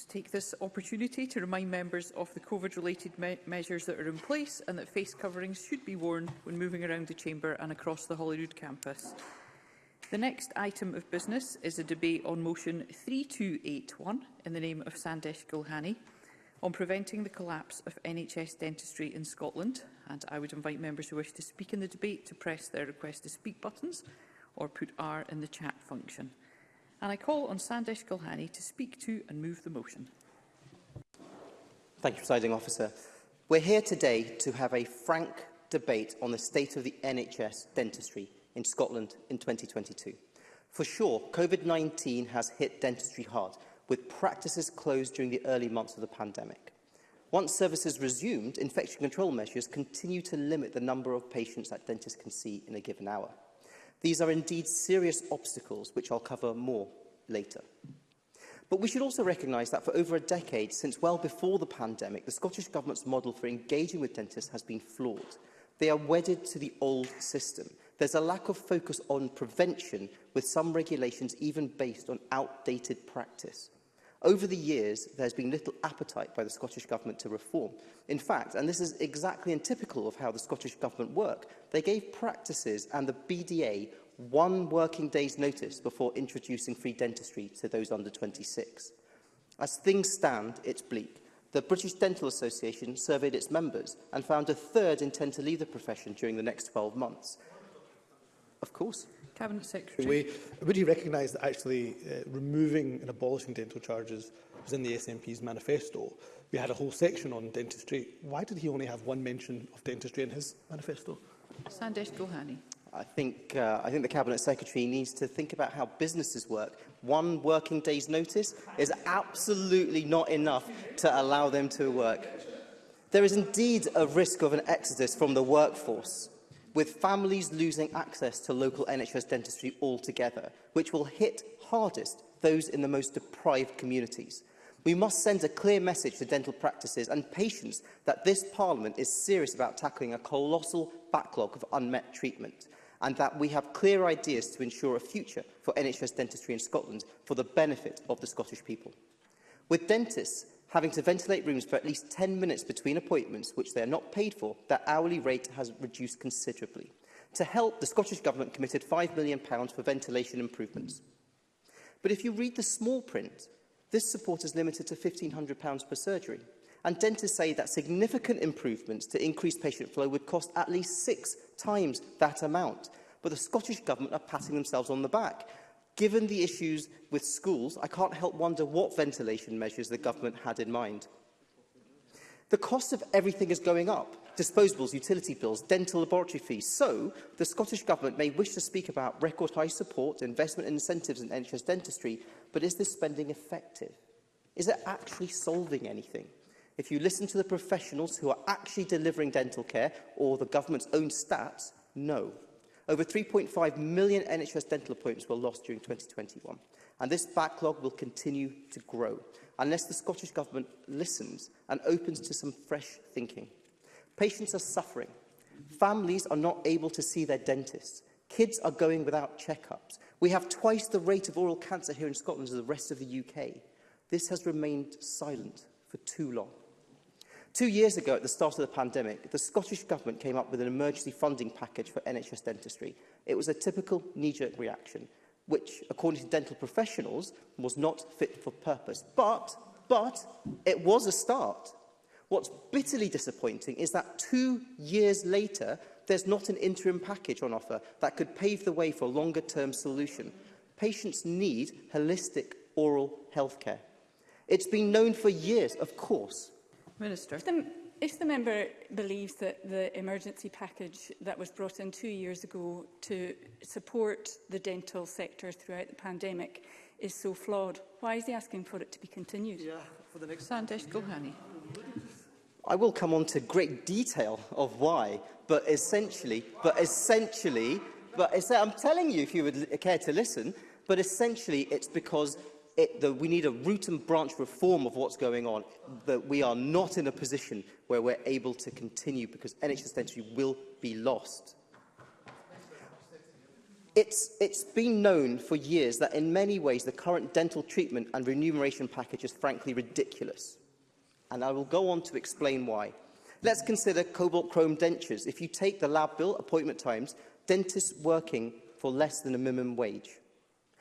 to take this opportunity to remind members of the COVID-related me measures that are in place and that face coverings should be worn when moving around the Chamber and across the Holyrood campus. The next item of business is a debate on motion 3281 in the name of Sandesh Gulhani on preventing the collapse of NHS dentistry in Scotland. And I would invite members who wish to speak in the debate to press their request to speak buttons or put R in the chat function and I call on Sandesh Gulhani to speak to and move the motion. Thank you, Presiding Officer. We're here today to have a frank debate on the state of the NHS dentistry in Scotland in 2022. For sure, COVID-19 has hit dentistry hard, with practices closed during the early months of the pandemic. Once services resumed, infection control measures continue to limit the number of patients that dentists can see in a given hour. These are indeed serious obstacles, which I'll cover more later. But we should also recognise that for over a decade, since well before the pandemic, the Scottish Government's model for engaging with dentists has been flawed. They are wedded to the old system. There's a lack of focus on prevention, with some regulations even based on outdated practice. Over the years, there's been little appetite by the Scottish Government to reform. In fact, and this is exactly and typical of how the Scottish Government work, they gave practices and the BDA one working day's notice before introducing free dentistry to those under 26. As things stand, it's bleak. The British Dental Association surveyed its members and found a third intend to leave the profession during the next 12 months. Of course. Cabinet Secretary. Way, would you recognise that actually uh, removing and abolishing dental charges was in the SNP's manifesto? We had a whole section on dentistry. Why did he only have one mention of dentistry in his manifesto? Sandesh Gohani. I think, uh, I think the Cabinet Secretary needs to think about how businesses work. One working day's notice is absolutely not enough to allow them to work. There is indeed a risk of an exodus from the workforce with families losing access to local NHS dentistry altogether, which will hit hardest those in the most deprived communities. We must send a clear message to dental practices and patients that this Parliament is serious about tackling a colossal backlog of unmet treatment and that we have clear ideas to ensure a future for NHS dentistry in Scotland for the benefit of the Scottish people. With dentists having to ventilate rooms for at least 10 minutes between appointments, which they are not paid for, their hourly rate has reduced considerably. To help, the Scottish Government committed £5 million for ventilation improvements. But if you read the small print, this support is limited to £1,500 per surgery. And dentists say that significant improvements to increase patient flow would cost at least six times that amount. But the Scottish Government are patting themselves on the back Given the issues with schools, I can't help wonder what ventilation measures the government had in mind. The cost of everything is going up. Disposables, utility bills, dental laboratory fees. So, the Scottish Government may wish to speak about record high support, investment and incentives in NHS dentistry, but is this spending effective? Is it actually solving anything? If you listen to the professionals who are actually delivering dental care or the government's own stats, no. Over 3.5 million NHS dental appointments were lost during 2021, and this backlog will continue to grow unless the Scottish Government listens and opens to some fresh thinking. Patients are suffering. Families are not able to see their dentists. Kids are going without checkups. We have twice the rate of oral cancer here in Scotland as the rest of the UK. This has remained silent for too long. Two years ago, at the start of the pandemic, the Scottish Government came up with an emergency funding package for NHS dentistry. It was a typical knee-jerk reaction, which, according to dental professionals, was not fit for purpose. But, but, it was a start. What's bitterly disappointing is that two years later, there's not an interim package on offer that could pave the way for a longer-term solution. Patients need holistic oral health care. It's been known for years, of course, Minister. If the, if the member believes that the emergency package that was brought in two years ago to support the dental sector throughout the pandemic is so flawed, why is he asking for it to be continued? Yeah, for the next Sandesh Gohani. I will come on to great detail of why, but essentially, but essentially, but I'm telling you if you would care to listen, but essentially it's because it, the, we need a root and branch reform of what's going on, that we are not in a position where we're able to continue because NHS dentistry will be lost. It's, it's been known for years that in many ways the current dental treatment and remuneration package is frankly ridiculous. And I will go on to explain why. Let's consider cobalt chrome dentures. If you take the lab bill, appointment times, dentists working for less than a minimum wage.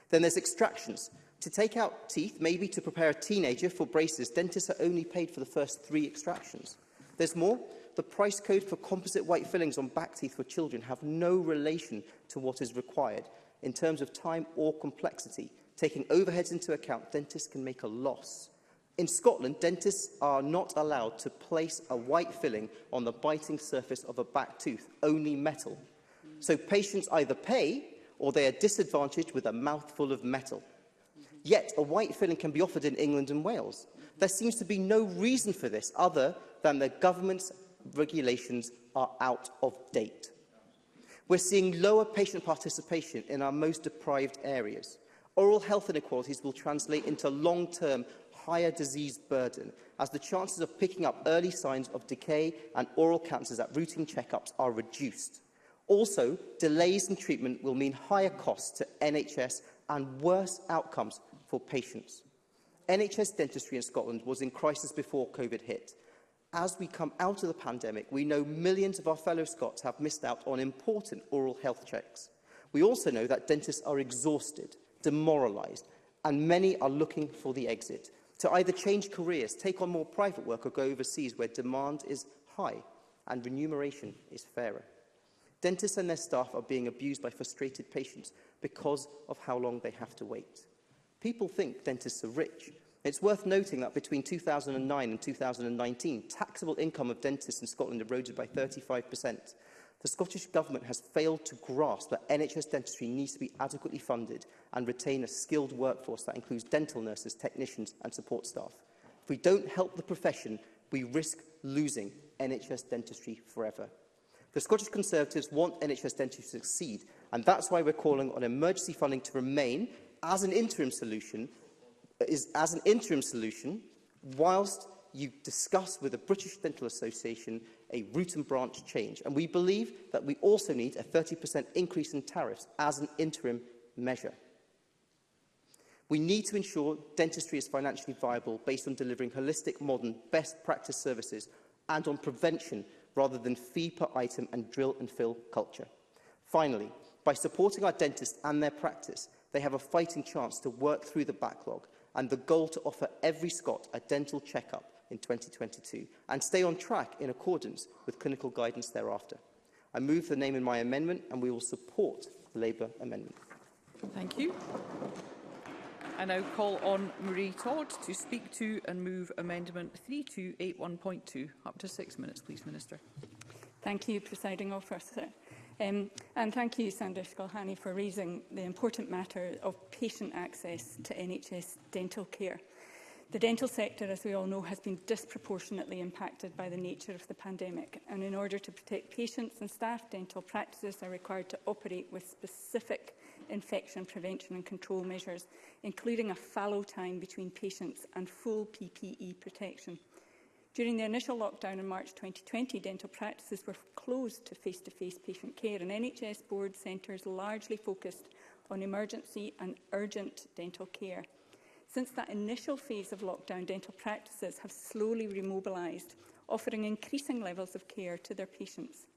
Then there's extractions. To take out teeth, maybe to prepare a teenager for braces, dentists are only paid for the first three extractions. There's more. The price code for composite white fillings on back teeth for children have no relation to what is required. In terms of time or complexity, taking overheads into account, dentists can make a loss. In Scotland, dentists are not allowed to place a white filling on the biting surface of a back tooth, only metal. So patients either pay or they are disadvantaged with a mouthful of metal yet a white filling can be offered in England and Wales. There seems to be no reason for this other than the government's regulations are out of date. We're seeing lower patient participation in our most deprived areas. Oral health inequalities will translate into long-term higher disease burden as the chances of picking up early signs of decay and oral cancers at routine checkups are reduced. Also, delays in treatment will mean higher costs to NHS and worse outcomes for patients. NHS dentistry in Scotland was in crisis before COVID hit. As we come out of the pandemic, we know millions of our fellow Scots have missed out on important oral health checks. We also know that dentists are exhausted, demoralised, and many are looking for the exit to either change careers, take on more private work, or go overseas where demand is high and remuneration is fairer. Dentists and their staff are being abused by frustrated patients because of how long they have to wait. People think dentists are rich. It's worth noting that between 2009 and 2019, taxable income of dentists in Scotland eroded by 35%. The Scottish Government has failed to grasp that NHS dentistry needs to be adequately funded and retain a skilled workforce that includes dental nurses, technicians and support staff. If we don't help the profession, we risk losing NHS dentistry forever. The Scottish Conservatives want NHS dentistry to succeed, and that's why we're calling on emergency funding to remain as an interim solution, is as an interim solution, whilst you discuss with the British Dental Association a root and branch change. And we believe that we also need a 30% increase in tariffs as an interim measure. We need to ensure dentistry is financially viable based on delivering holistic, modern, best practice services and on prevention rather than fee per item and drill and fill culture. Finally, by supporting our dentists and their practice, they have a fighting chance to work through the backlog and the goal to offer every Scot a dental checkup in 2022 and stay on track in accordance with clinical guidance thereafter. I move the name in my amendment and we will support the Labour amendment. Thank you. I now call on Marie Todd to speak to and move Amendment 3281.2. Up to six minutes, please, Minister. Thank you, Presiding Officer. Um, and thank you, Sandra Skolhani, for raising the important matter of patient access to NHS dental care. The dental sector, as we all know, has been disproportionately impacted by the nature of the pandemic. And in order to protect patients and staff, dental practices are required to operate with specific infection prevention and control measures, including a fallow time between patients and full PPE protection. During the initial lockdown in March 2020, dental practices were closed to face-to-face -face patient care and NHS board centres largely focused on emergency and urgent dental care. Since that initial phase of lockdown, dental practices have slowly remobilised, offering increasing levels of care to their patients.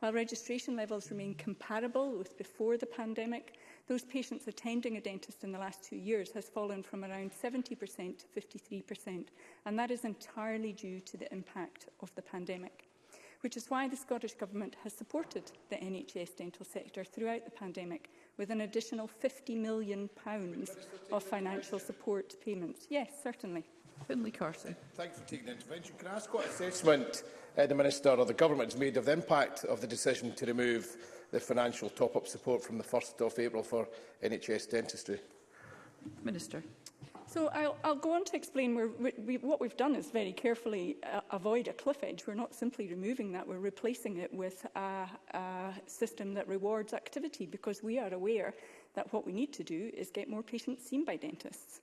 While registration levels remain comparable with before the pandemic, those patients attending a dentist in the last two years has fallen from around 70% to 53%, and that is entirely due to the impact of the pandemic which is why the Scottish Government has supported the NHS dental sector throughout the pandemic with an additional £50 million pounds of financial support payments. Yes, certainly. Finlay Carson. Thanks for taking the intervention. Can I ask what assessment uh, the Minister or the Government has made of the impact of the decision to remove the financial top-up support from the 1st of April for NHS dentistry? Minister. So I'll, I'll go on to explain where we, we, what we've done is very carefully uh, avoid a cliff edge. We're not simply removing that, we're replacing it with a, a system that rewards activity because we are aware that what we need to do is get more patients seen by dentists.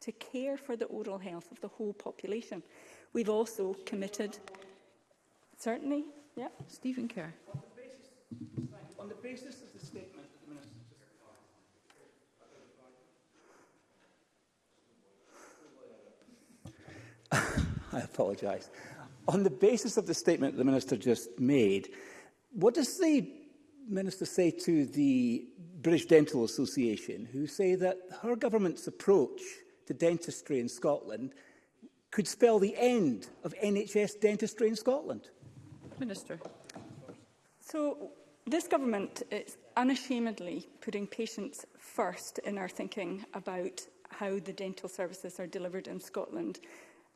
to care for the oral health of the whole population. We've also committed, certainly, yeah, Stephen Kerr. On the basis, on the basis of the statement that the Minister I apologise. On the basis of the statement the Minister just made, what does the Minister say to the British Dental Association, who say that her government's approach to dentistry in Scotland could spell the end of NHS dentistry in Scotland? Minister. So, this government is unashamedly putting patients first in our thinking about how the dental services are delivered in Scotland.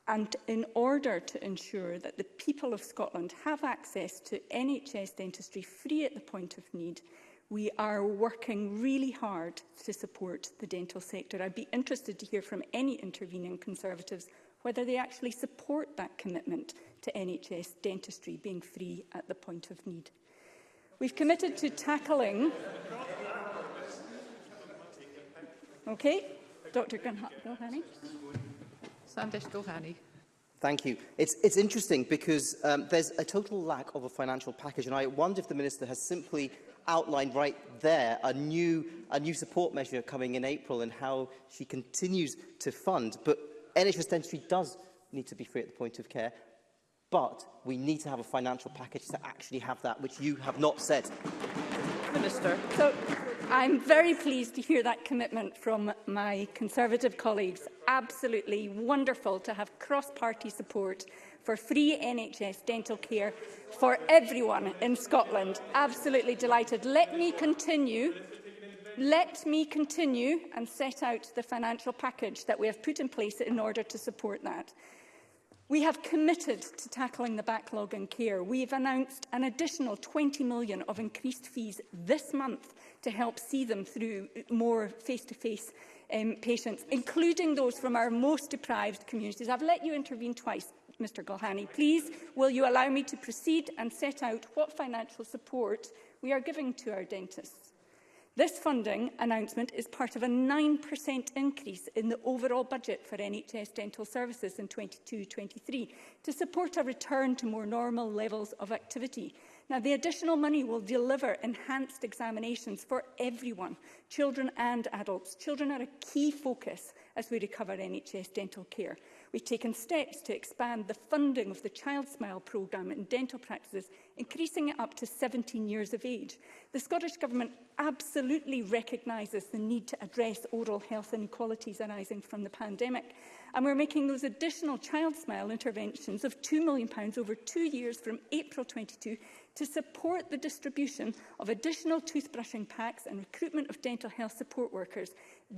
And in order to ensure that the people of Scotland have access to NHS dentistry free at the point of need, we are working really hard to support the dental sector. I'd be interested to hear from any intervening Conservatives whether they actually support that commitment to NHS dentistry being free at the point of need. We've committed to tackling... Okay, Dr Gulhani. Sandesh Gulhani. Thank you. It's, it's interesting because um, there's a total lack of a financial package, and I wonder if the Minister has simply outlined right there a new, a new support measure coming in April and how she continues to fund. But NHS dentistry does need to be free at the point of care, but we need to have a financial package to actually have that, which you have not said. Minister. So I'm very pleased to hear that commitment from my Conservative colleagues. Absolutely wonderful to have cross-party support for free NHS dental care for everyone in Scotland. Absolutely delighted. Let me continue Let me continue and set out the financial package that we have put in place in order to support that. We have committed to tackling the backlog in care. We've announced an additional 20 million of increased fees this month to help see them through more face-to-face -face, um, patients, including those from our most deprived communities. I've let you intervene twice, Mr Gulhani. Please, will you allow me to proceed and set out what financial support we are giving to our dentists? This funding announcement is part of a 9% increase in the overall budget for NHS dental services in 22-23 to support a return to more normal levels of activity. Now, the additional money will deliver enhanced examinations for everyone, children and adults. Children are a key focus as we recover NHS dental care. We've taken steps to expand the funding of the Child Smile programme in dental practices increasing it up to 17 years of age. The Scottish Government absolutely recognises the need to address oral health inequalities arising from the pandemic. And we're making those additional child smile interventions of £2 million over two years from April 22 to support the distribution of additional toothbrushing packs and recruitment of dental health support workers.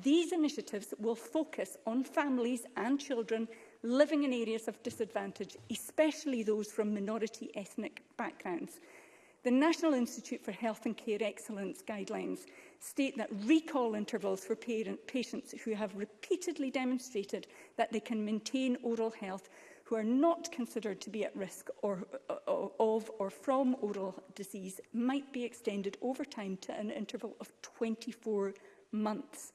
These initiatives will focus on families and children living in areas of disadvantage, especially those from minority ethnic backgrounds. The National Institute for Health and Care Excellence guidelines state that recall intervals for parent patients who have repeatedly demonstrated that they can maintain oral health who are not considered to be at risk or, or, of or from oral disease might be extended over time to an interval of 24 months.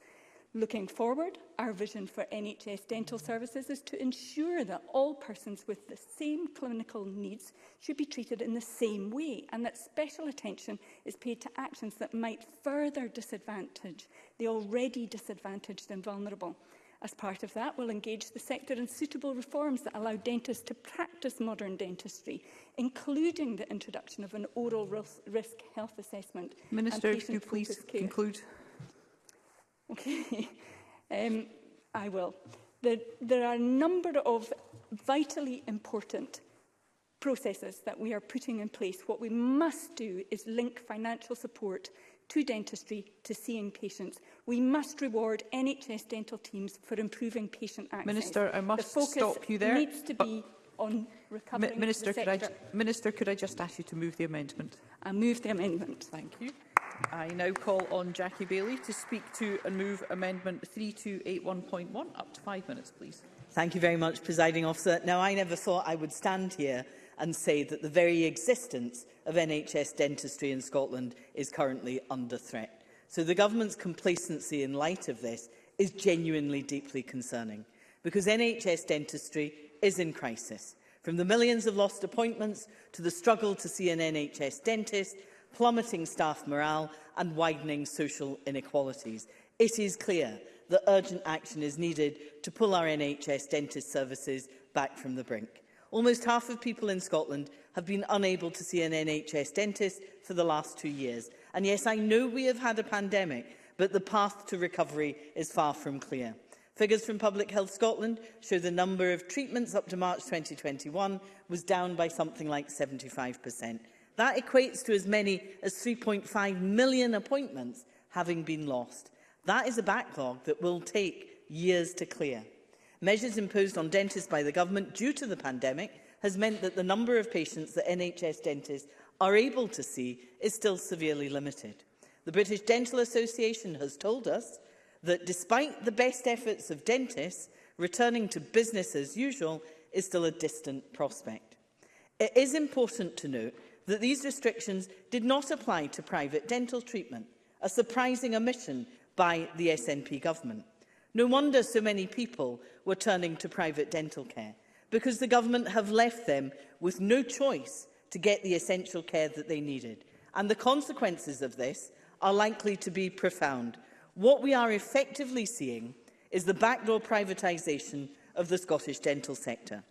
Looking forward, our vision for NHS dental services is to ensure that all persons with the same clinical needs should be treated in the same way and that special attention is paid to actions that might further disadvantage the already disadvantaged and vulnerable. As part of that, we'll engage the sector in suitable reforms that allow dentists to practice modern dentistry, including the introduction of an oral risk health assessment. Minister, if you please conclude. Okay. um, I will. There, there are a number of vitally important processes that we are putting in place. What we must do is link financial support to dentistry to seeing patients. We must reward NHS dental teams for improving patient access. Minister, I must stop you there. needs to be on recovering Minister, the sector. Could I, Minister, could I just ask you to move the amendment? I move the amendment. Thank you. I now call on Jackie Bailey to speak to and move Amendment 3281.1. Up to five minutes, please. Thank you very much, Presiding Officer. Now, I never thought I would stand here and say that the very existence of NHS dentistry in Scotland is currently under threat. So the government's complacency in light of this is genuinely deeply concerning because NHS dentistry is in crisis. From the millions of lost appointments to the struggle to see an NHS dentist plummeting staff morale and widening social inequalities. It is clear that urgent action is needed to pull our NHS dentist services back from the brink. Almost half of people in Scotland have been unable to see an NHS dentist for the last two years. And yes, I know we have had a pandemic, but the path to recovery is far from clear. Figures from Public Health Scotland show the number of treatments up to March 2021 was down by something like 75%. That equates to as many as 3.5 million appointments having been lost. That is a backlog that will take years to clear. Measures imposed on dentists by the government due to the pandemic has meant that the number of patients that NHS dentists are able to see is still severely limited. The British Dental Association has told us that despite the best efforts of dentists, returning to business as usual is still a distant prospect. It is important to note that these restrictions did not apply to private dental treatment, a surprising omission by the SNP government. No wonder so many people were turning to private dental care, because the government have left them with no choice to get the essential care that they needed. And the consequences of this are likely to be profound. What we are effectively seeing is the backdoor privatisation of the Scottish dental sector.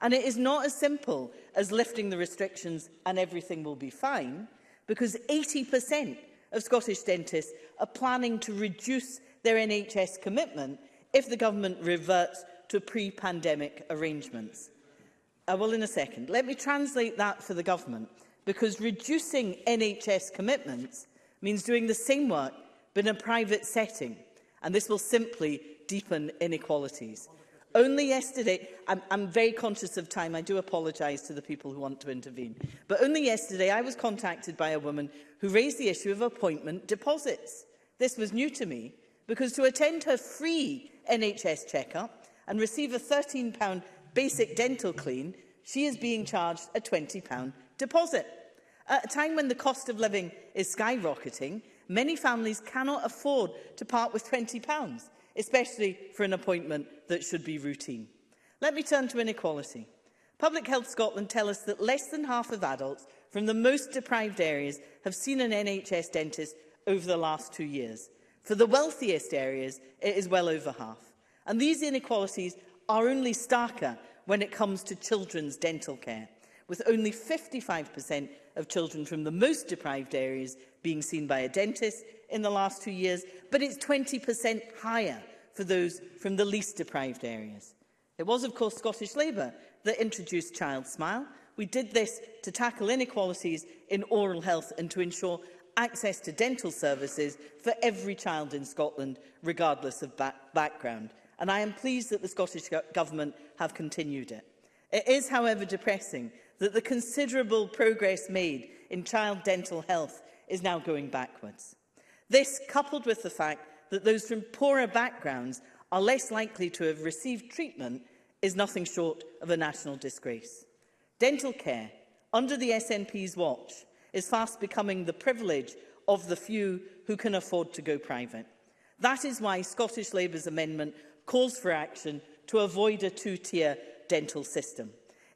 And it is not as simple as lifting the restrictions and everything will be fine, because 80% of Scottish dentists are planning to reduce their NHS commitment if the government reverts to pre-pandemic arrangements. I uh, will in a second. Let me translate that for the government, because reducing NHS commitments means doing the same work but in a private setting, and this will simply deepen inequalities. Only yesterday, I'm, I'm very conscious of time, I do apologise to the people who want to intervene, but only yesterday I was contacted by a woman who raised the issue of appointment deposits. This was new to me because to attend her free NHS checkup and receive a £13 basic dental clean, she is being charged a £20 deposit. At a time when the cost of living is skyrocketing, many families cannot afford to part with £20 especially for an appointment that should be routine. Let me turn to inequality. Public Health Scotland tell us that less than half of adults from the most deprived areas have seen an NHS dentist over the last two years. For the wealthiest areas, it is well over half. And these inequalities are only starker when it comes to children's dental care with only 55% of children from the most deprived areas being seen by a dentist in the last two years, but it's 20% higher for those from the least deprived areas. It was, of course, Scottish Labour that introduced Child Smile. We did this to tackle inequalities in oral health and to ensure access to dental services for every child in Scotland, regardless of back background. And I am pleased that the Scottish Government have continued it. It is, however, depressing that the considerable progress made in child dental health is now going backwards. This, coupled with the fact that those from poorer backgrounds are less likely to have received treatment, is nothing short of a national disgrace. Dental care, under the SNP's watch, is fast becoming the privilege of the few who can afford to go private. That is why Scottish Labour's amendment calls for action to avoid a two-tier dental system.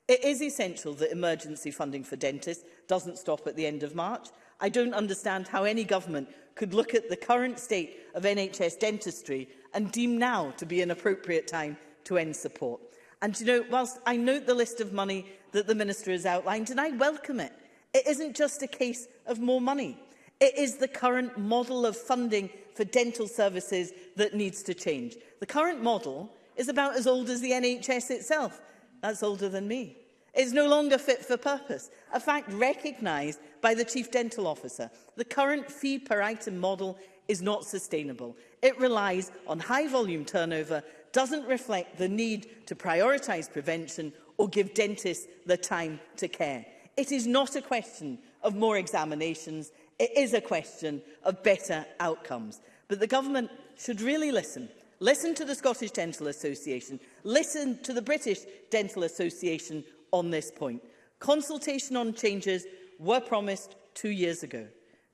It is essential that emergency funding for dentists doesn't stop at the end of March. I don't understand how any government could look at the current state of NHS dentistry and deem now to be an appropriate time to end support. And you know, whilst I note the list of money that the Minister has outlined, and I welcome it, it isn't just a case of more money. It is the current model of funding for dental services that needs to change. The current model is about as old as the NHS itself that's older than me, is no longer fit for purpose, a fact recognised by the Chief Dental Officer. The current fee per item model is not sustainable. It relies on high volume turnover, doesn't reflect the need to prioritise prevention or give dentists the time to care. It is not a question of more examinations, it is a question of better outcomes. But the government should really listen Listen to the Scottish Dental Association. Listen to the British Dental Association on this point. Consultation on changes were promised two years ago.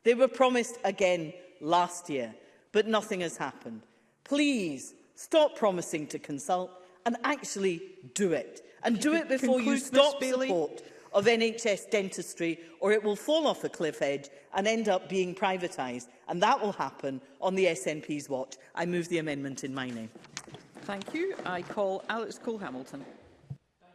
They were promised again last year, but nothing has happened. Please stop promising to consult and actually do it. And do it before you stop support of NHS dentistry or it will fall off a cliff edge and end up being privatised. And that will happen on the SNP's watch. I move the amendment in my name. Thank you. I call Alex Cole-Hamilton.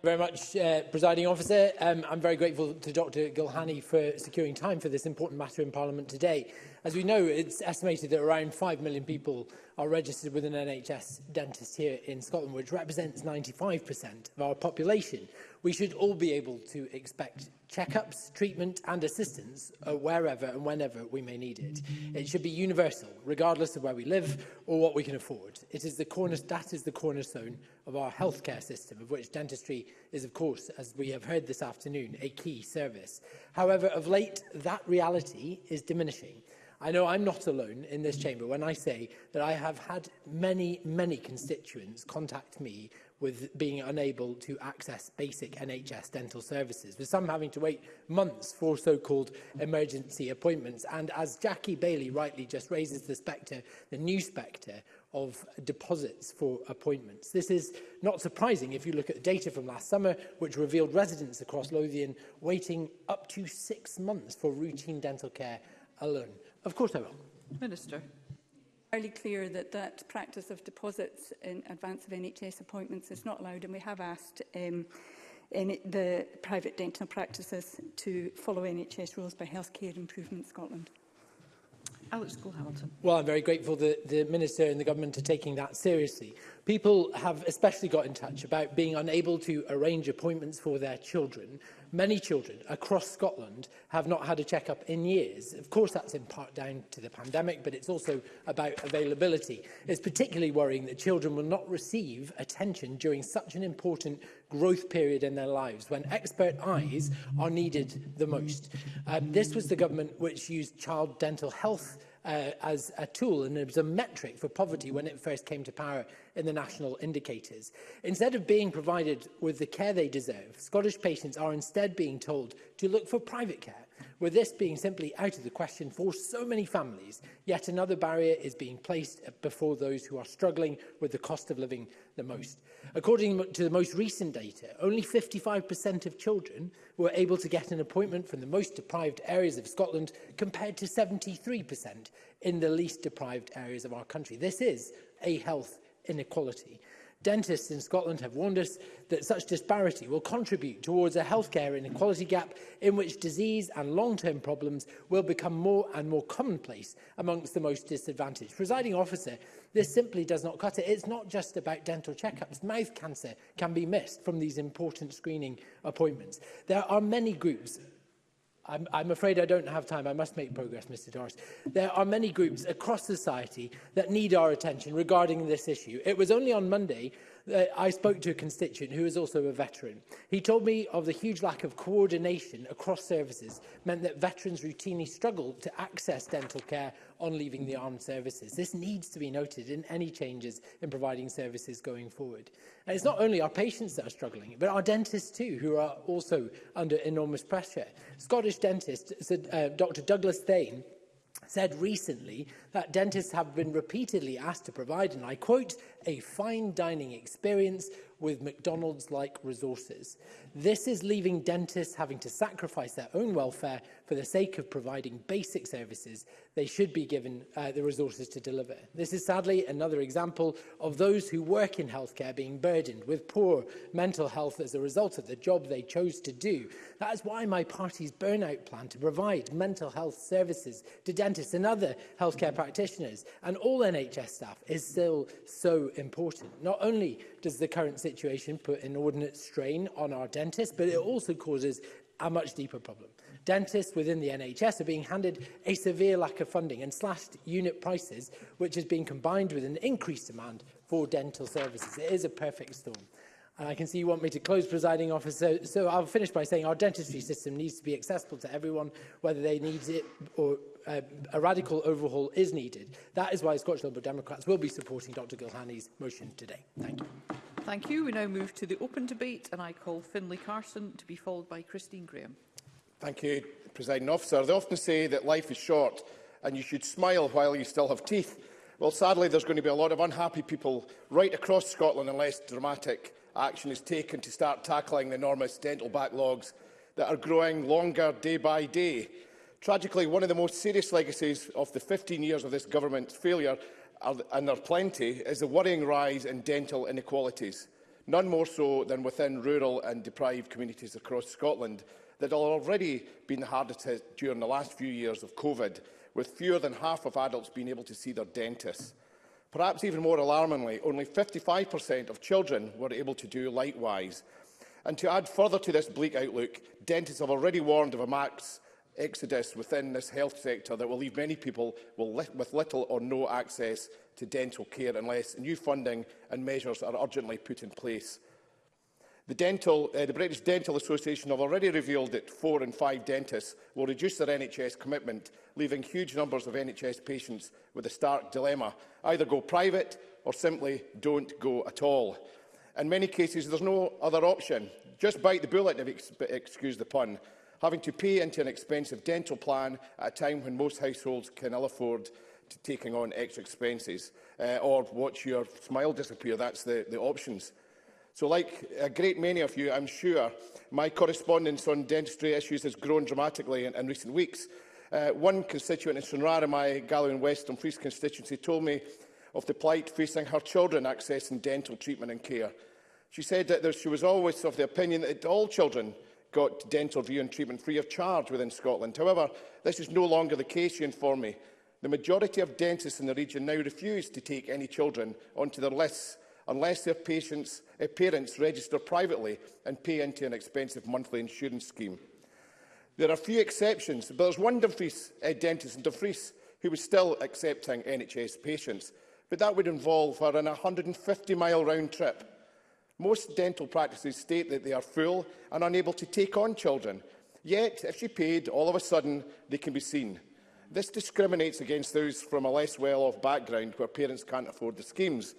very much, uh, Presiding Officer. Um, I'm very grateful to Dr Gilhani for securing time for this important matter in Parliament today. As we know, it's estimated that around 5 million people are registered with an NHS dentist here in Scotland, which represents 95% of our population. We should all be able to expect checkups, treatment and assistance uh, wherever and whenever we may need it. It should be universal, regardless of where we live or what we can afford. It is the corner, that is the cornerstone of our healthcare system, of which dentistry is, of course, as we have heard this afternoon, a key service. However, of late, that reality is diminishing. I know I'm not alone in this chamber when I say that I have had many, many constituents contact me with being unable to access basic NHS dental services, with some having to wait months for so-called emergency appointments. And as Jackie Bailey rightly just raises the spectre, the new spectre of deposits for appointments. This is not surprising if you look at the data from last summer, which revealed residents across Lothian waiting up to six months for routine dental care alone. Of course I will. Minister. Fairly clear that that practice of deposits in advance of NHS appointments is not allowed, and we have asked um, in the private dental practices to follow NHS rules by Healthcare Improvement Scotland. Alex Gould-Hamilton. Well, I'm very grateful that the Minister and the Government are taking that seriously. People have especially got in touch about being unable to arrange appointments for their children Many children across Scotland have not had a checkup in years. Of course, that's in part down to the pandemic, but it's also about availability. It's particularly worrying that children will not receive attention during such an important growth period in their lives when expert eyes are needed the most. Um, this was the government which used child dental health uh, as a tool and as was a metric for poverty when it first came to power in the national indicators. Instead of being provided with the care they deserve, Scottish patients are instead being told to look for private care, with this being simply out of the question for so many families. Yet another barrier is being placed before those who are struggling with the cost of living the most. Mm. According to the most recent data, only 55% of children were able to get an appointment from the most deprived areas of Scotland compared to 73% in the least deprived areas of our country. This is a health inequality. Dentists in Scotland have warned us that such disparity will contribute towards a healthcare inequality gap in which disease and long-term problems will become more and more commonplace amongst the most disadvantaged. Presiding officer, This simply does not cut it. It's not just about dental checkups. Mouth cancer can be missed from these important screening appointments. There are many groups I'm, I'm afraid I don't have time. I must make progress, Mr Doris. There are many groups across society that need our attention regarding this issue. It was only on Monday uh, I spoke to a constituent who is also a veteran. He told me of the huge lack of coordination across services meant that veterans routinely struggled to access dental care on leaving the armed services. This needs to be noted in any changes in providing services going forward. And it's not only our patients that are struggling, but our dentists too, who are also under enormous pressure. Scottish dentist uh, Dr Douglas Thane said recently that dentists have been repeatedly asked to provide, and I quote, a fine dining experience with McDonald's-like resources. This is leaving dentists having to sacrifice their own welfare for the sake of providing basic services, they should be given uh, the resources to deliver. This is sadly another example of those who work in healthcare being burdened with poor mental health as a result of the job they chose to do. That is why my party's burnout plan to provide mental health services to dentists and other healthcare practitioners and all NHS staff is still so important. Not only does the current situation put inordinate strain on our dentists, but it also causes a much deeper problem. Dentists within the NHS are being handed a severe lack of funding and slashed unit prices, which has been combined with an increased demand for dental services. It is a perfect storm. And I can see you want me to close, presiding officer. So, so I'll finish by saying our dentistry system needs to be accessible to everyone, whether they need it or uh, a radical overhaul is needed. That is why Scottish Liberal Democrats will be supporting Dr Gilhani's motion today. Thank you. Thank you. We now move to the open debate and I call Finlay Carson to be followed by Christine Graham. Thank you, President Officer. They often say that life is short and you should smile while you still have teeth. Well, sadly, there's going to be a lot of unhappy people right across Scotland unless dramatic action is taken to start tackling the enormous dental backlogs that are growing longer day by day. Tragically, one of the most serious legacies of the 15 years of this government's failure are, and there are plenty, is the worrying rise in dental inequalities, none more so than within rural and deprived communities across Scotland that have already been the hardest hit during the last few years of COVID, with fewer than half of adults being able to see their dentists. Perhaps even more alarmingly, only 55% of children were able to do likewise. And to add further to this bleak outlook, dentists have already warned of a max exodus within this health sector that will leave many people li with little or no access to dental care unless new funding and measures are urgently put in place. The, dental, uh, the British Dental Association have already revealed that four in five dentists will reduce their NHS commitment, leaving huge numbers of NHS patients with a stark dilemma. Either go private or simply don't go at all. In many cases, there's no other option. Just bite the bullet, if you excuse the pun having to pay into an expensive dental plan at a time when most households can ill afford to taking on extra expenses, uh, or watch your smile disappear. That's the, the options. So like a great many of you, I'm sure, my correspondence on dentistry issues has grown dramatically in, in recent weeks. Uh, one constituent in Sunrara, my Gallowan West and Fries constituency, told me of the plight facing her children accessing dental treatment and care. She said that there, she was always of the opinion that all children got dental view and treatment free of charge within Scotland. However, this is no longer the case, you inform me. The majority of dentists in the region now refuse to take any children onto their lists unless their patients, uh, parents register privately and pay into an expensive monthly insurance scheme. There are few exceptions, but there's one Dumfries uh, dentist in Dumfries who was still accepting NHS patients, but that would involve her in a 150-mile round trip Most dental practices state that they are full and unable to take on children. Yet, if she paid, all of a sudden they can be seen. This discriminates against those from a less well-off background where parents can't afford the schemes.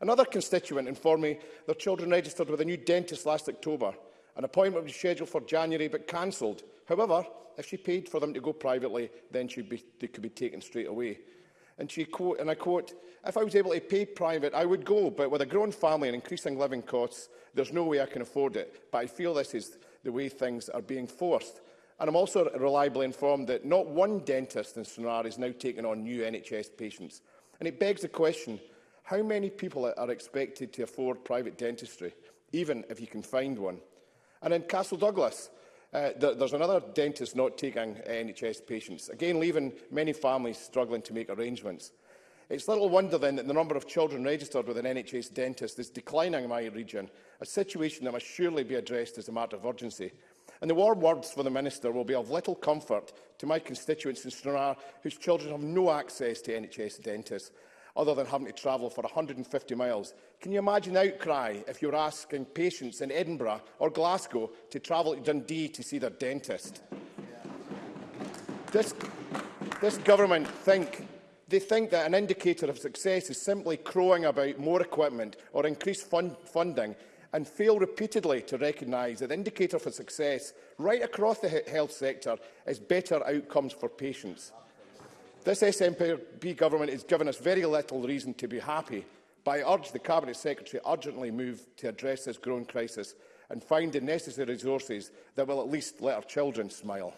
Another constituent informed me their children registered with a new dentist last October. An appointment was scheduled for January but cancelled. However, if she paid for them to go privately, then be, they could be taken straight away. And she quote, and I quote, if I was able to pay private, I would go, but with a grown family and increasing living costs, there's no way I can afford it. But I feel this is the way things are being forced. And I'm also reliably informed that not one dentist in Sonar is now taking on new NHS patients. And it begs the question, how many people are expected to afford private dentistry, even if you can find one? And in Castle Douglas, Uh, th there's another dentist not taking NHS patients, again leaving many families struggling to make arrangements. It's little wonder then that the number of children registered with an NHS dentist is declining in my region, a situation that must surely be addressed as a matter of urgency. And the warm words for the Minister will be of little comfort to my constituents in Stranraer whose children have no access to NHS dentists other than having to travel for 150 miles. Can you imagine the outcry if you're asking patients in Edinburgh or Glasgow to travel to Dundee to see their dentist? This, this government think they think that an indicator of success is simply crowing about more equipment or increased fund funding and fail repeatedly to recognise that the indicator for success right across the health sector is better outcomes for patients. This SNP government has given us very little reason to be happy, but I urge the Cabinet Secretary urgently move to address this growing crisis and find the necessary resources that will at least let our children smile.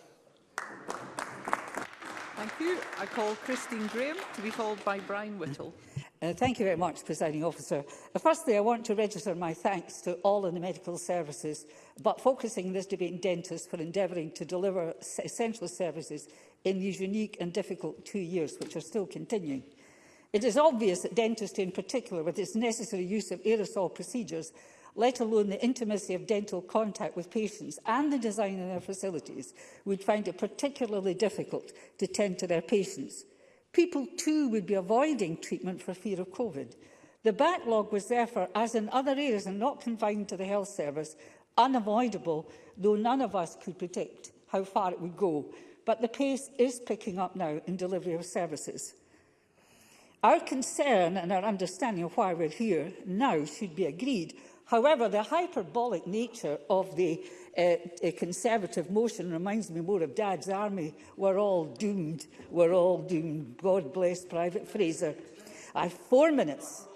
Thank you. I call Christine Graham to be followed by Brian Whittle. Uh, thank you very much, Presiding Officer. Uh, firstly, I want to register my thanks to all in the medical services, but focusing this debate on dentists for endeavouring to deliver essential services in these unique and difficult two years, which are still continuing. It is obvious that dentistry in particular, with its necessary use of aerosol procedures, let alone the intimacy of dental contact with patients and the design of their facilities, would find it particularly difficult to tend to their patients. People too would be avoiding treatment for fear of COVID. The backlog was therefore, as in other areas and not confined to the health service, unavoidable, though none of us could predict how far it would go but the pace is picking up now in delivery of services. Our concern and our understanding of why we're here now should be agreed. However, the hyperbolic nature of the uh, a Conservative motion reminds me more of Dad's Army. We're all doomed. We're all doomed. God bless Private Fraser. I have four minutes.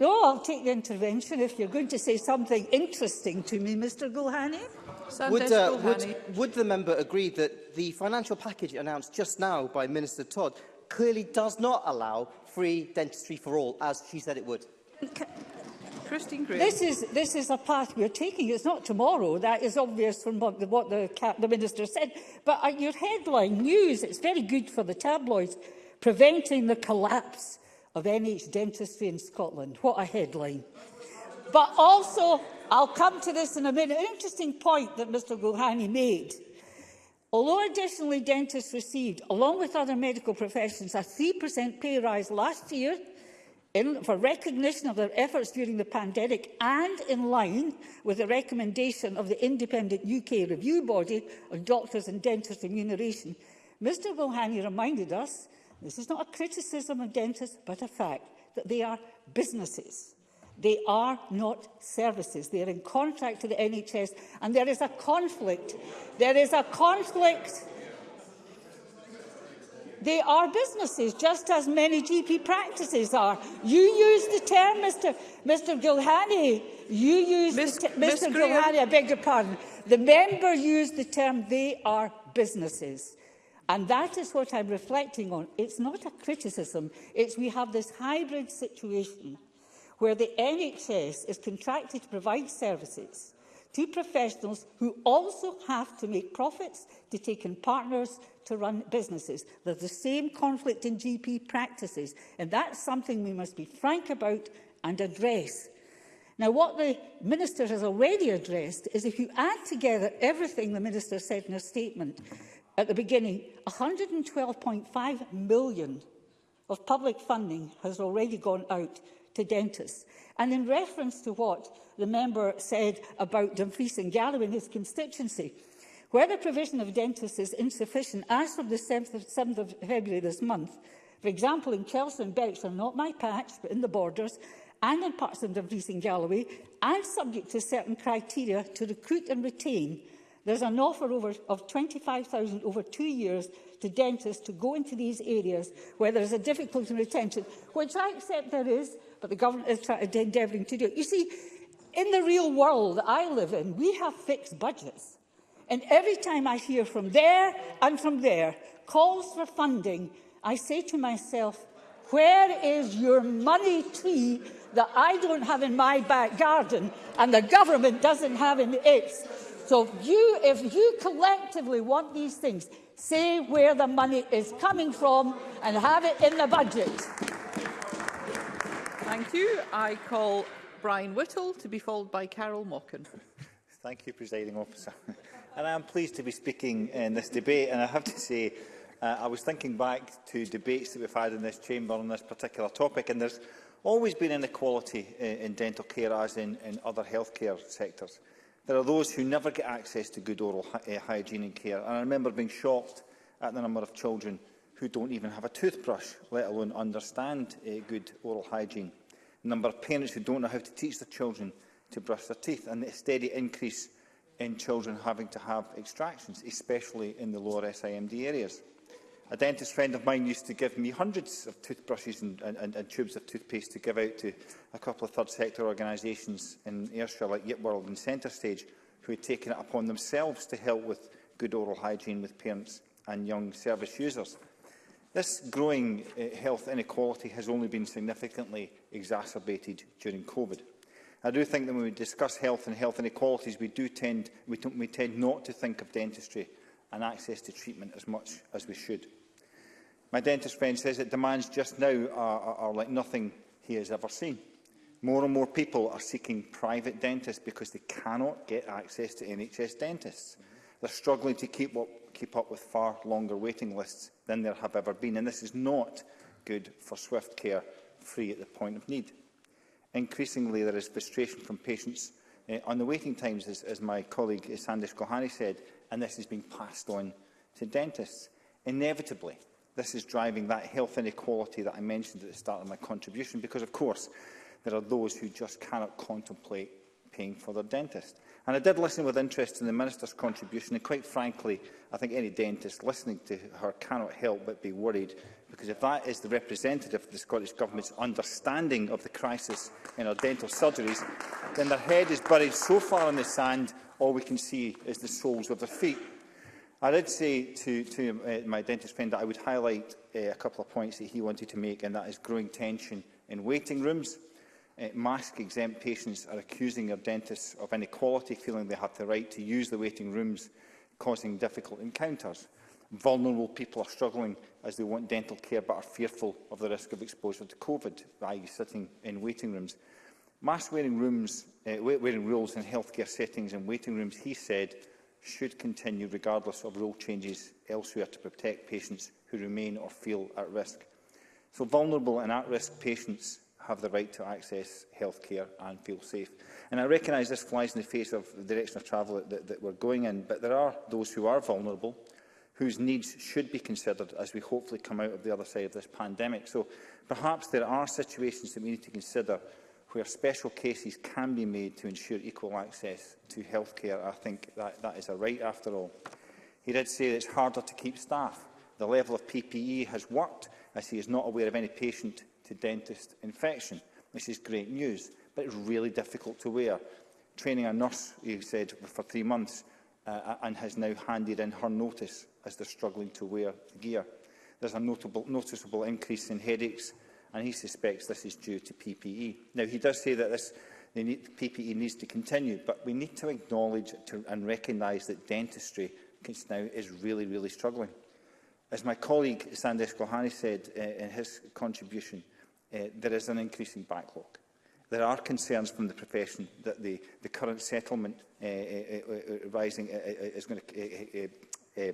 No, I'll take the intervention if you're going to say something interesting to me, Mr Gulhani. Would, uh, would, would the member agree that the financial package announced just now by Minister Todd clearly does not allow free dentistry for all, as she said it would? Christine This is this is a path we're taking. It's not tomorrow. That is obvious from what the, what the, the minister said. But at uh, your headline news, it's very good for the tabloids, preventing the collapse of NH dentistry in Scotland. What a headline! But also I'll come to this in a minute. An interesting point that Mr Gulhani made. Although additionally dentists received, along with other medical professions, a 3% pay rise last year in, for recognition of their efforts during the pandemic and in line with the recommendation of the independent UK review body on doctors and dentists remuneration, Mr Gulhani reminded us, this is not a criticism of dentists but a fact, that they are businesses. They are not services. They are in contract to the NHS and there is a conflict. There is a conflict. They are businesses, just as many GP practices are. You use the term, Mr. Mr. Gilhani. You use Ms. the term, Mr. Graham. Gilhani. I beg your pardon. The member used the term. They are businesses. And that is what I'm reflecting on. It's not a criticism. It's we have this hybrid situation where the NHS is contracted to provide services to professionals who also have to make profits to take in partners to run businesses. There's the same conflict in GP practices, and that's something we must be frank about and address. Now, what the Minister has already addressed is if you add together everything the Minister said in her statement at the beginning, 112.5 million of public funding has already gone out to dentists. And in reference to what the member said about Dumfries and Galloway in his constituency, where the provision of dentists is insufficient, as from the 7th of, 7th of February this month, for example, in Chelsea and Bexar, not my patch, but in the borders, and in parts of Dumfries and Galloway, and subject to certain criteria to recruit and retain There's an offer over, of 25,000 over two years to dentists to go into these areas where there's a difficulty in retention, which I accept there is, but the government is endeavouring to do it. You see, in the real world that I live in, we have fixed budgets. And every time I hear from there and from there calls for funding, I say to myself, where is your money tree that I don't have in my back garden and the government doesn't have in its? So if you, if you collectively want these things, say where the money is coming from and have it in the budget. Thank you. I call Brian Whittle to be followed by Carol Mockin. Thank you, Presiding Officer. and I am pleased to be speaking in this debate. And I have to say, uh, I was thinking back to debates that we've had in this chamber on this particular topic, and there's always been inequality in, uh, in dental care, as in, in other healthcare sectors. There are those who never get access to good oral hy uh, hygiene and care, and I remember being shocked at the number of children who don't even have a toothbrush, let alone understand uh, good oral hygiene number of parents who don't know how to teach their children to brush their teeth, and a steady increase in children having to have extractions, especially in the lower SIMD areas. A dentist friend of mine used to give me hundreds of toothbrushes and, and, and, and tubes of toothpaste to give out to a couple of third sector organisations in Ayrshire, like World and Centre Stage, who had taken it upon themselves to help with good oral hygiene with parents and young service users. This growing uh, health inequality has only been significantly exacerbated during COVID. I do think that when we discuss health and health inequalities, we do tend, we, we tend not to think of dentistry and access to treatment as much as we should. My dentist friend says that demands just now are, are, are like nothing he has ever seen. More and more people are seeking private dentists because they cannot get access to NHS dentists. They're struggling to keep what keep up with far longer waiting lists than there have ever been, and this is not good for swift care free at the point of need. Increasingly, there is frustration from patients uh, on the waiting times, as, as my colleague eh, Sandish Gohari said, and this is being passed on to dentists. Inevitably, this is driving that health inequality that I mentioned at the start of my contribution, because, of course, there are those who just cannot contemplate paying for their dentist. And I did listen with interest in the Minister's contribution, and quite frankly, I think any dentist listening to her cannot help but be worried, because if that is the representative of the Scottish Government's understanding of the crisis in our dental surgeries, then their head is buried so far in the sand, all we can see is the soles of their feet. I did say to, to uh, my dentist friend that I would highlight uh, a couple of points that he wanted to make, and that is growing tension in waiting rooms uh, eh, mask-exempt patients are accusing their dentists of inequality, feeling they have the right to use the waiting rooms, causing difficult encounters. Vulnerable people are struggling as they want dental care but are fearful of the risk of exposure to COVID, i.e. sitting in waiting rooms. Mask-wearing rooms, uh, wearing rules in healthcare settings and waiting rooms, he said, should continue regardless of rule changes elsewhere to protect patients who remain or feel at risk. So vulnerable and at-risk patients have the right to access health care and feel safe. And I recognise this flies in the face of the direction of travel that, that we're going in, but there are those who are vulnerable, whose needs should be considered as we hopefully come out of the other side of this pandemic. So perhaps there are situations that we need to consider where special cases can be made to ensure equal access to health care. I think that, that is a right after all. He did say that it's harder to keep staff. The level of PPE has worked as he is not aware of any patient to dentist infection, This is great news, but it's really difficult to wear. Training a nurse, he said, for three months uh, uh, and has now handed in her notice as they're struggling to wear the gear. There's a notable, noticeable increase in headaches and he suspects this is due to PPE. Now, he does say that this they need, PPE needs to continue, but we need to acknowledge to, and recognise that dentistry now is really, really struggling. As my colleague Sandesh Gohani said uh, in his contribution, Eh, there is an increasing backlog. There are concerns from the profession that the, the current settlement uh, uh, rising is going to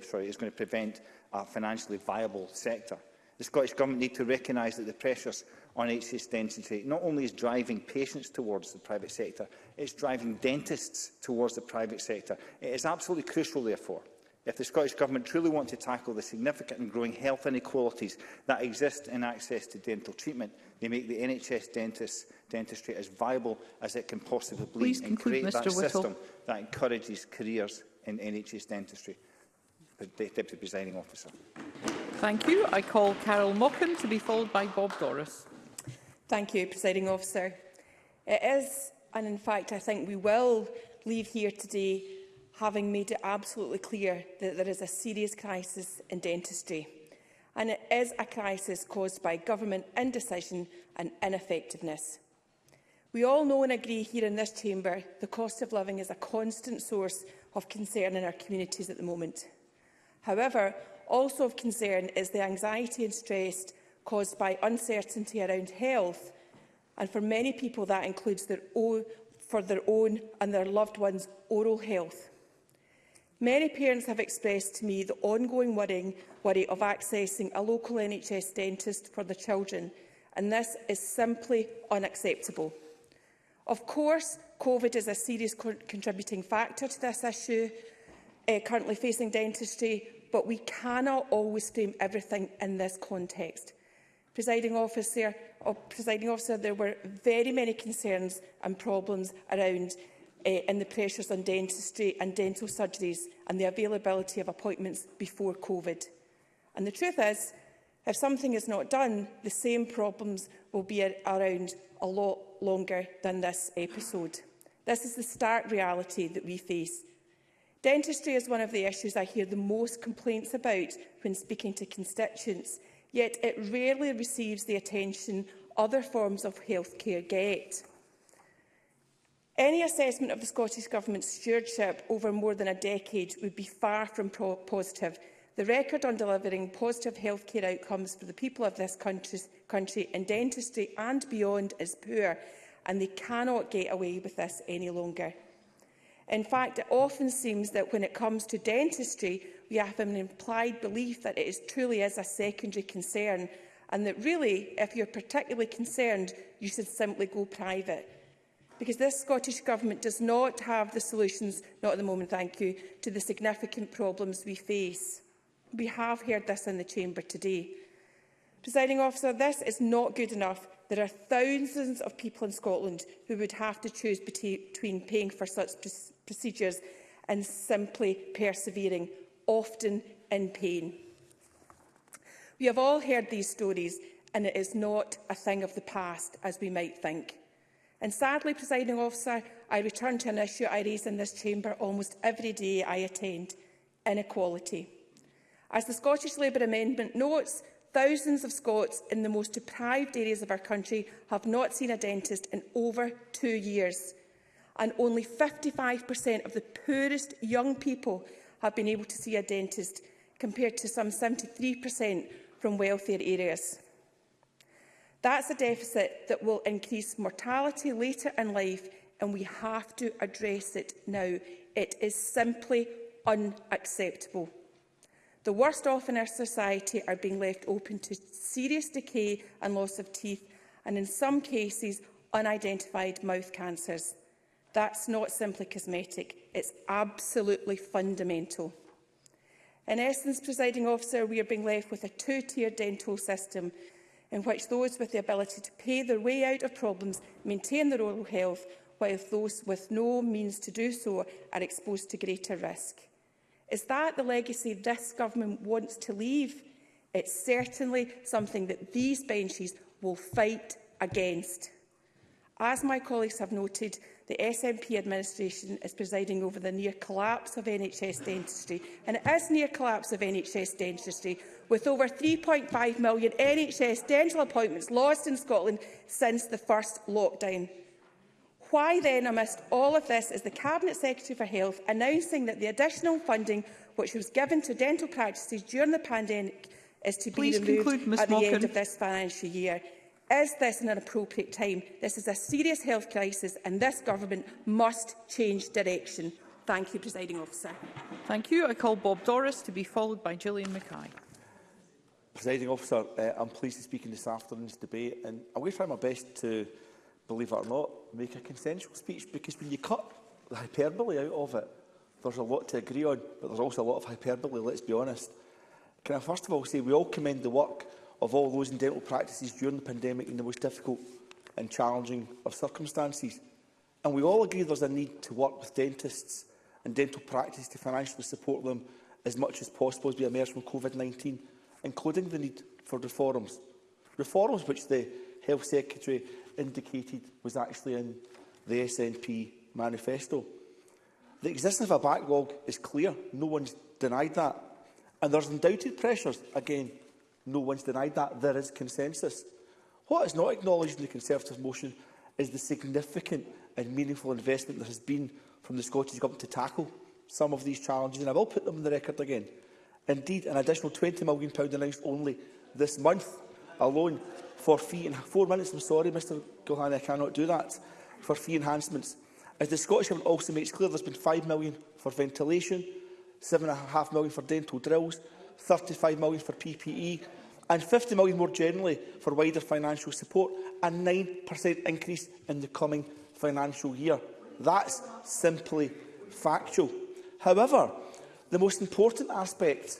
sorry, is going to prevent a financially viable sector. The Scottish Government need to recognise that the pressures on HCS density not only is driving patients towards the private sector, it's driving dentists towards the private sector. It is absolutely crucial, therefore, if the Scottish Government truly want to tackle the significant and growing health inequalities that exist in access to dental treatment, They make the NHS dentist, dentistry as viable as it can possibly be and create Mr. that Whittle. system that encourages careers in NHS dentistry. Deputy Presiding Officer. Thank you. I call Carol Mockin to be followed by Bob Doris. Thank you, Presiding Officer. It is, and in fact I think we will leave here today having made it absolutely clear that there is a serious crisis in dentistry and it is a crisis caused by government indecision and ineffectiveness. We all know and agree here in this chamber the cost of living is a constant source of concern in our communities at the moment. However, also of concern is the anxiety and stress caused by uncertainty around health and for many people that includes their own, for their own and their loved ones' oral health. Many parents have expressed to me the ongoing worrying, worry of accessing a local NHS dentist for their children, and this is simply unacceptable. Of course, COVID is a serious co contributing factor to this issue uh, currently facing dentistry, but we cannot always frame everything in this context. Presiding officer, or oh, presiding officer, there were very many concerns and problems around uh, in the pressures on dentistry and dental surgeries and the availability of appointments before COVID. And the truth is, if something is not done, the same problems will be around a lot longer than this episode. This is the stark reality that we face. Dentistry is one of the issues I hear the most complaints about when speaking to constituents, yet it rarely receives the attention other forms of healthcare get. Any assessment of the Scottish Government's stewardship over more than a decade would be far from positive. The record on delivering positive health care outcomes for the people of this country, country in dentistry and beyond is poor, and they cannot get away with this any longer. In fact, it often seems that when it comes to dentistry, we have an implied belief that it is truly is a secondary concern, and that really, if you're particularly concerned, you should simply go private because this Scottish Government does not have the solutions, not at the moment, thank you, to the significant problems we face. We have heard this in the Chamber today. Presiding officer, this is not good enough. There are thousands of people in Scotland who would have to choose between paying for such procedures and simply persevering, often in pain. We have all heard these stories and it is not a thing of the past, as we might think. And sadly, presiding officer, I return to an issue I raise in this chamber almost every day I attend, inequality. As the Scottish Labour Amendment notes, thousands of Scots in the most deprived areas of our country have not seen a dentist in over two years. And only 55% of the poorest young people have been able to see a dentist, compared to some 73% from wealthier areas. That's a deficit that will increase mortality later in life and we have to address it now. It is simply unacceptable. The worst off in our society are being left open to serious decay and loss of teeth and in some cases unidentified mouth cancers. That's not simply cosmetic, it's absolutely fundamental. In essence, presiding officer, we are being left with a two-tier dental system in which those with the ability to pay their way out of problems maintain their oral health, while those with no means to do so are exposed to greater risk. Is that the legacy this government wants to leave? It's certainly something that these benches will fight against. As my colleagues have noted, The SNP administration is presiding over the near collapse of NHS dentistry, and it is near collapse of NHS dentistry, with over 3.5 million NHS dental appointments lost in Scotland since the first lockdown. Why then, amidst all of this, is the Cabinet Secretary for Health announcing that the additional funding which was given to dental practices during the pandemic is to Please be removed conclude, at the Malkin. end of this financial year? Is this an appropriate time? This is a serious health crisis and this government must change direction. Thank you, Presiding Officer. Thank you. I call Bob Doris to be followed by Gillian Mackay. Presiding Officer, uh, I'm pleased to speak in this afternoon's debate and I will try my best to, believe it or not, make a consensual speech because when you cut the hyperbole out of it, there's a lot to agree on, but there's also a lot of hyperbole, let's be honest. Can I first of all say we all commend the work of all those in dental practices during the pandemic in the most difficult and challenging of circumstances. And we all agree there's a need to work with dentists and dental practice to financially support them as much as possible as we emerge from COVID-19, including the need for reforms. Reforms which the Health Secretary indicated was actually in the SNP manifesto. The existence of a backlog is clear, no one's denied that. And there's undoubted pressures, again, No one's denied that. There is consensus. What is not acknowledged in the Conservative motion is the significant and meaningful investment there has been from the Scottish Government to tackle some of these challenges, and I will put them on the record again. Indeed, an additional £20 million announced only this month alone for fee in four minutes. I'm sorry, Mr Gilhane, I cannot do that, for fee enhancements. As the Scottish Government also makes clear, there's been £5 million for ventilation, £7.5 million for dental drills, 35 million for PPE and 50 million more generally for wider financial support and 9% increase in the coming financial year. That's simply factual. However, the most important aspect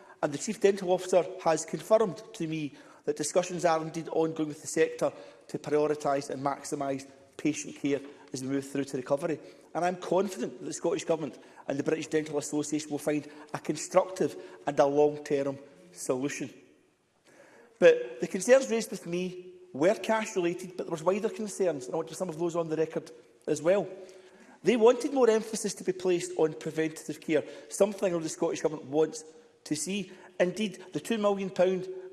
and the Chief Dental Officer has confirmed to me that discussions are indeed ongoing with the sector to prioritise and maximise patient care as we move through to recovery. And I'm confident that the Scottish Government and the British Dental Association will find a constructive and a long-term solution. But the concerns raised with me were cash-related, but there was wider concerns, and I want to some of those on the record as well. They wanted more emphasis to be placed on preventative care, something the Scottish Government wants to see. Indeed, the £2 million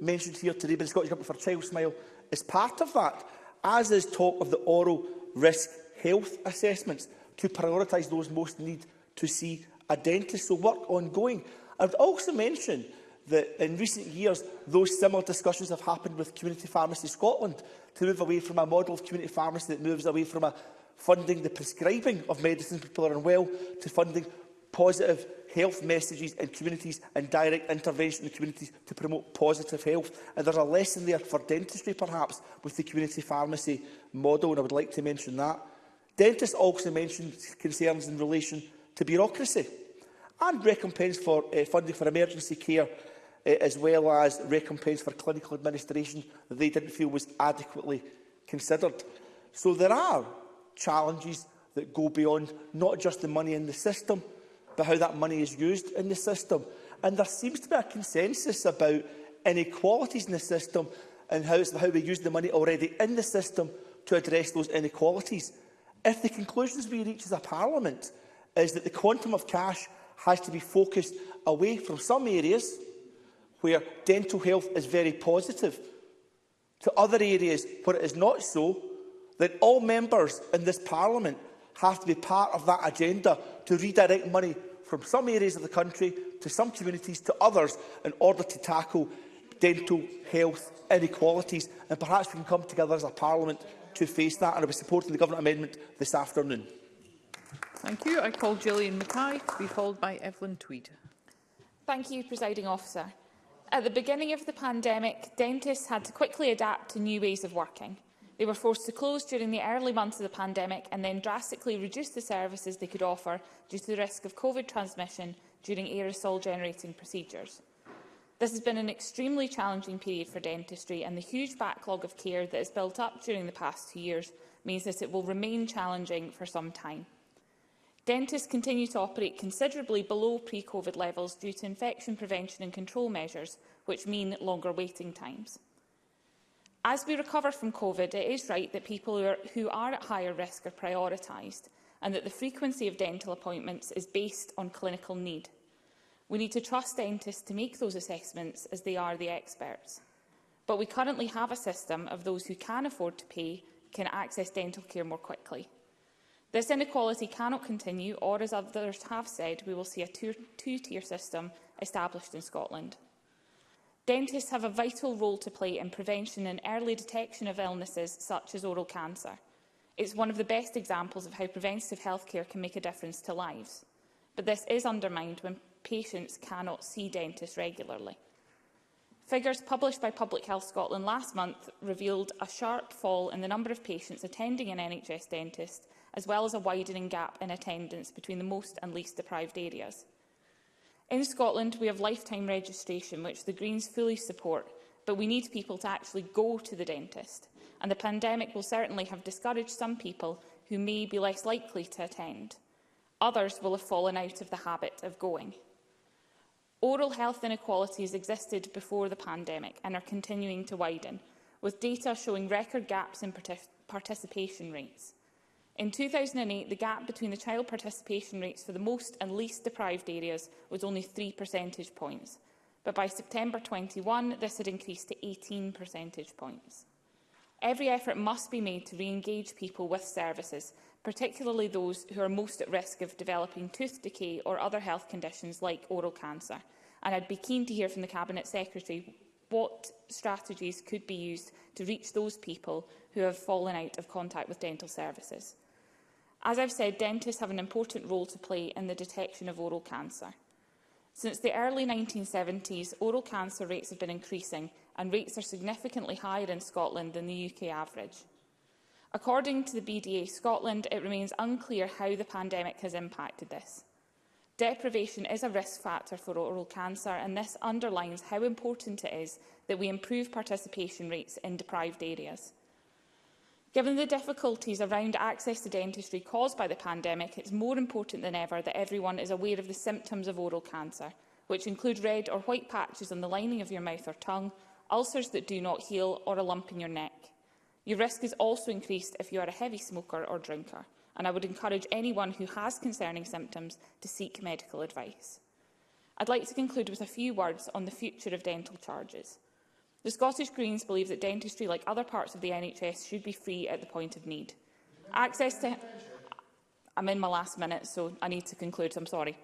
mentioned here today by the Scottish Government for Child Smile is part of that, as is talk of the oral risk health assessments to prioritise those most in need to see a dentist. So work ongoing. I would also mention that in recent years, those similar discussions have happened with Community Pharmacy Scotland to move away from a model of community pharmacy that moves away from a funding the prescribing of medicines people are unwell to funding positive health messages in communities and direct intervention in communities to promote positive health. And there's a lesson there for dentistry, perhaps, with the community pharmacy model, and I would like to mention that. Dentists also mentioned concerns in relation to bureaucracy and recompense for uh, funding for emergency care uh, as well as recompense for clinical administration that they didn't feel was adequately considered. So there are challenges that go beyond not just the money in the system, but how that money is used in the system. And there seems to be a consensus about inequalities in the system and how, how we use the money already in the system to address those inequalities. If the conclusions we reach as a parliament is that the quantum of cash has to be focused away from some areas where dental health is very positive to other areas where it is not so, then all members in this parliament have to be part of that agenda to redirect money from some areas of the country to some communities to others in order to tackle dental health inequalities and perhaps we can come together as a parliament to face that and I'll be supporting the government amendment this afternoon. Thank you. I call Gillian Mackay to be followed by Evelyn Tweed. Thank you, Presiding Officer. At the beginning of the pandemic, dentists had to quickly adapt to new ways of working. They were forced to close during the early months of the pandemic and then drastically reduce the services they could offer due to the risk of COVID transmission during aerosol-generating procedures. This has been an extremely challenging period for dentistry and the huge backlog of care that has built up during the past two years means that it will remain challenging for some time. Dentists continue to operate considerably below pre-COVID levels due to infection prevention and control measures, which mean longer waiting times. As we recover from COVID, it is right that people who are, who are at higher risk are prioritised and that the frequency of dental appointments is based on clinical need. We need to trust dentists to make those assessments as they are the experts. But we currently have a system of those who can afford to pay can access dental care more quickly. This inequality cannot continue, or as others have said, we will see a two-tier system established in Scotland. Dentists have a vital role to play in prevention and early detection of illnesses such as oral cancer. It's one of the best examples of how preventative healthcare can make a difference to lives. But this is undermined when patients cannot see dentists regularly. Figures published by Public Health Scotland last month revealed a sharp fall in the number of patients attending an NHS dentist as well as a widening gap in attendance between the most and least deprived areas. In Scotland, we have lifetime registration, which the Greens fully support, but we need people to actually go to the dentist, and the pandemic will certainly have discouraged some people who may be less likely to attend. Others will have fallen out of the habit of going. Oral health inequalities existed before the pandemic and are continuing to widen, with data showing record gaps in participation rates. In 2008, the gap between the child participation rates for the most and least deprived areas was only 3 percentage points, but by September 21, this had increased to 18 percentage points. Every effort must be made to re-engage people with services, particularly those who are most at risk of developing tooth decay or other health conditions like oral cancer. And I'd be keen to hear from the Cabinet Secretary what strategies could be used to reach those people who have fallen out of contact with dental services. As I've said, dentists have an important role to play in the detection of oral cancer. Since the early 1970s, oral cancer rates have been increasing and rates are significantly higher in Scotland than the UK average. According to the BDA Scotland, it remains unclear how the pandemic has impacted this. Deprivation is a risk factor for oral cancer and this underlines how important it is that we improve participation rates in deprived areas. Given the difficulties around access to dentistry caused by the pandemic, it's more important than ever that everyone is aware of the symptoms of oral cancer, which include red or white patches on the lining of your mouth or tongue, ulcers that do not heal or a lump in your neck. Your risk is also increased if you are a heavy smoker or drinker, and I would encourage anyone who has concerning symptoms to seek medical advice. I'd like to conclude with a few words on the future of dental charges. The Scottish Greens believe that dentistry, like other parts of the NHS, should be free at the point of need. Access to... I'm in my last minute, so I need to conclude, I'm sorry.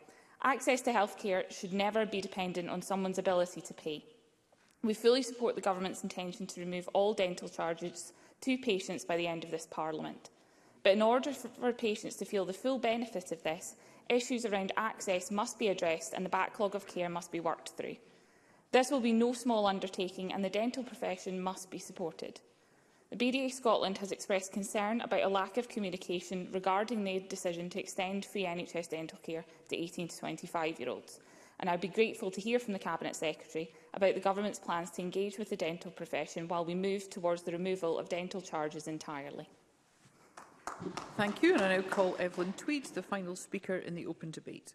Access to health care should never be dependent on someone's ability to pay. We fully support the Government's intention to remove all dental charges to patients by the end of this Parliament. But in order for patients to feel the full benefit of this, issues around access must be addressed and the backlog of care must be worked through. This will be no small undertaking and the dental profession must be supported. The BDA Scotland has expressed concern about a lack of communication regarding the decision to extend free NHS dental care to 18 to 25-year-olds and I'd be grateful to hear from the Cabinet Secretary about the Government's plans to engage with the dental profession while we move towards the removal of dental charges entirely. Thank you. And I now call Evelyn Tweed, the final speaker in the open debate.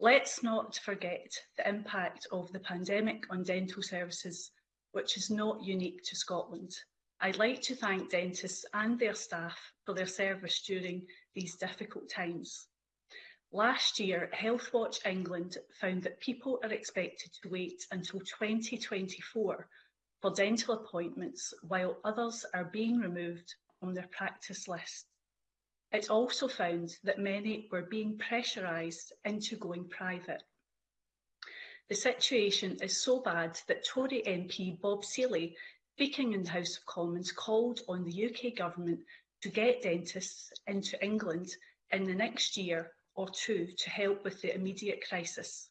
Let's not forget the impact of the pandemic on dental services, which is not unique to Scotland. I'd like to thank dentists and their staff for their service during these difficult times. Last year, HealthWatch England found that people are expected to wait until 2024 for dental appointments while others are being removed from their practice list. It also found that many were being pressurised into going private. The situation is so bad that Tory MP Bob Seeley speaking in the House of Commons, called on the UK Government to get dentists into England in the next year or two to help with the immediate crisis.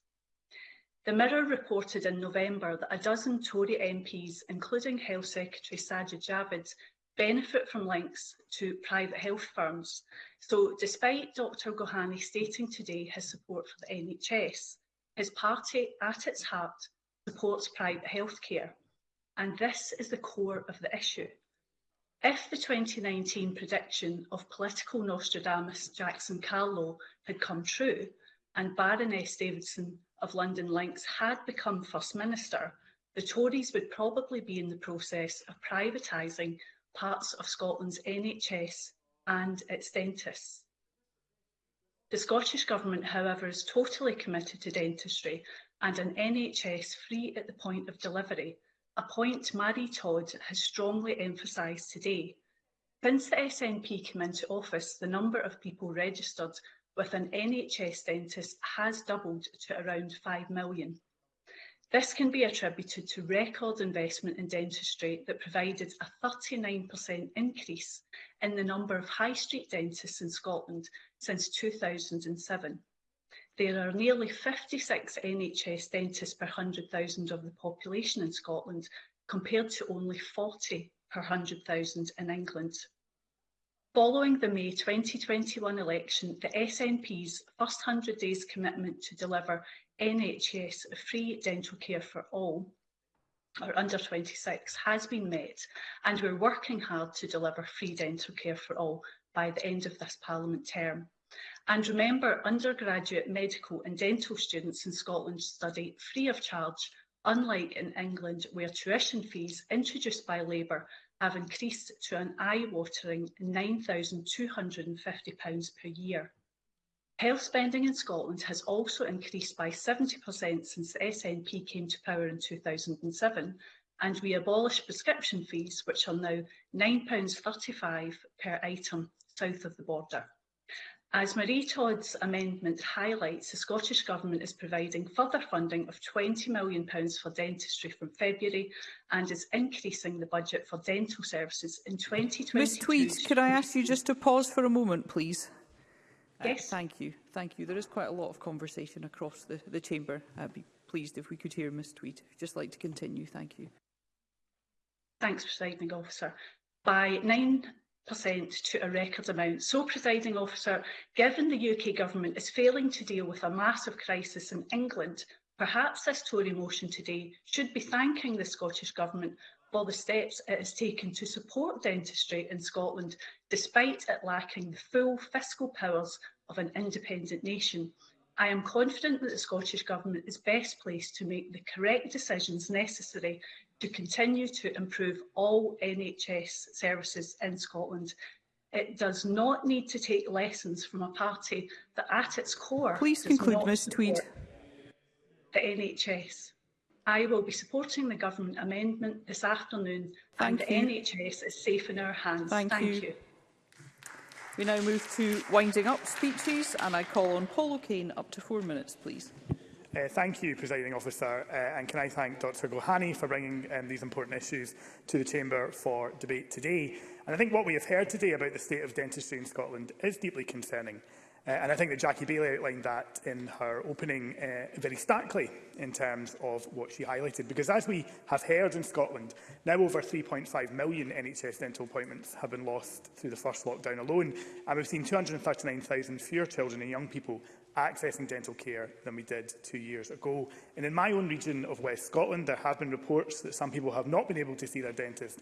The Mirror reported in November that a dozen Tory MPs, including Health Secretary Sajid Javid, benefit from links to private health firms. So despite Dr Gohani stating today his support for the NHS, his party at its heart supports private healthcare and this is the core of the issue. If the 2019 prediction of political Nostradamus Jackson Carlow had come true and Baroness Davidson of London Links had become First Minister, the Tories would probably be in the process of privatising parts of Scotland's NHS and its dentists. The Scottish Government, however, is totally committed to dentistry and an NHS free at the point of delivery a point Mary Todd has strongly emphasised today. Since the SNP came into office, the number of people registered with an NHS dentist has doubled to around 5 million. This can be attributed to record investment in dentistry that provided a 39% increase in the number of high street dentists in Scotland since 2007. There are nearly 56 NHS dentists per 100,000 of the population in Scotland, compared to only 40 per 100,000 in England. Following the May 2021 election, the SNP's first 100 days commitment to deliver NHS free dental care for all, or under 26, has been met and we're working hard to deliver free dental care for all by the end of this Parliament term. And remember, undergraduate medical and dental students in Scotland study free of charge, unlike in England where tuition fees introduced by Labour have increased to an eye-watering £9,250 per year. Health spending in Scotland has also increased by 70% since the SNP came to power in 2007, and we abolished prescription fees, which are now £9.35 per item south of the border. As Marie Todd's amendment highlights, the Scottish Government is providing further funding of £20 million for dentistry from February and is increasing the budget for dental services in 2022. Ms Tweed, could I ask you just to pause for a moment, please? Uh, yes. Uh, thank you. Thank you. There is quite a lot of conversation across the, the chamber. I'd be pleased if we could hear Ms Tweed. I'd just like to continue. Thank you. Thanks, Presiding Officer. By 9 to a record amount. So, presiding officer, given the UK government is failing to deal with a massive crisis in England, perhaps this Tory motion today should be thanking the Scottish government for the steps it has taken to support dentistry in Scotland, despite it lacking the full fiscal powers of an independent nation. I am confident that the Scottish Government is best placed to make the correct decisions necessary to continue to improve all NHS services in Scotland. It does not need to take lessons from a party that at its core Please conclude, Ms Tweed. the NHS. I will be supporting the government amendment this afternoon Thank and you. the NHS is safe in our hands. Thank, Thank you. you. We now move to winding up speeches and I call on Paul O'Kane up to four minutes, please. Uh, thank you, Presiding Officer, uh, and can I thank Dr Gohani for bringing um, these important issues to the Chamber for debate today. And I think what we have heard today about the state of dentistry in Scotland is deeply concerning. Uh, and I think that Jackie Bailey outlined that in her opening uh, very starkly in terms of what she highlighted. Because as we have heard in Scotland, now over 3.5 million NHS dental appointments have been lost through the first lockdown alone. And we've seen 239,000 fewer children and young people accessing dental care than we did two years ago. And in my own region of West Scotland, there have been reports that some people have not been able to see their dentist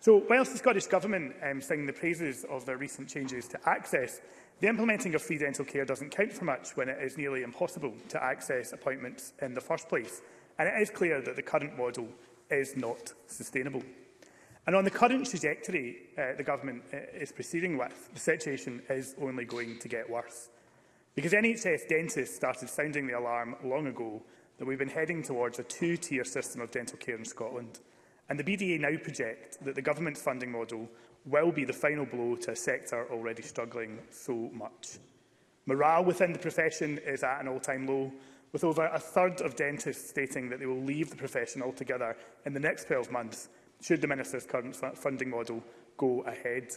So whilst the Scottish Government um, sing the praises of their recent changes to access, the implementing of free dental care doesn't count for much when it is nearly impossible to access appointments in the first place. And it is clear that the current model is not sustainable. And on the current trajectory uh, the government uh, is proceeding with, the situation is only going to get worse. Because NHS dentists started sounding the alarm long ago that we've been heading towards a two-tier system of dental care in Scotland. And the BDA now project that the government's funding model will be the final blow to a sector already struggling so much. Morale within the profession is at an all-time low, with over a third of dentists stating that they will leave the profession altogether in the next 12 months should the Minister's current funding model go ahead.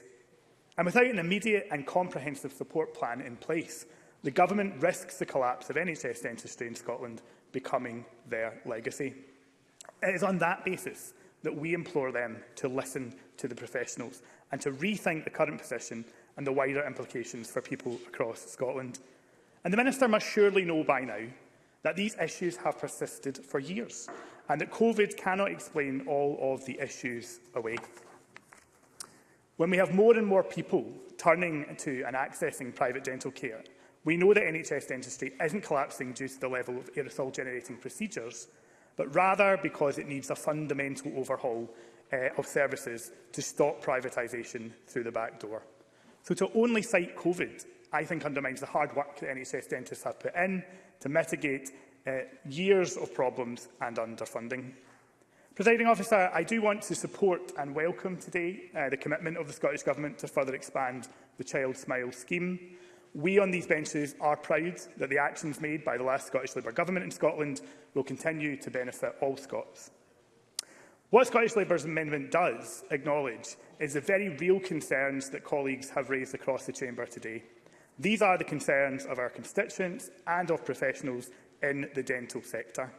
And without an immediate and comprehensive support plan in place, the Government risks the collapse of NHS dentistry in Scotland becoming their legacy. It is on that basis that we implore them to listen to the professionals and to rethink the current position and the wider implications for people across Scotland. And the Minister must surely know by now that these issues have persisted for years and that COVID cannot explain all of the issues away. When we have more and more people turning to and accessing private dental care, we know that NHS dentistry isn't collapsing due to the level of aerosol-generating procedures, but rather because it needs a fundamental overhaul uh, of services to stop privatisation through the back door. So to only cite COVID, I think undermines the hard work that NHS dentists have put in to mitigate uh, years of problems and underfunding. Presiding officer, I do want to support and welcome today uh, the commitment of the Scottish Government to further expand the Child Smile scheme. We on these benches are proud that the actions made by the last Scottish Labour government in Scotland will continue to benefit all Scots. What Scottish Labour's amendment does acknowledge is the very real concerns that colleagues have raised across the chamber today. These are the concerns of our constituents and of professionals in the dental sector.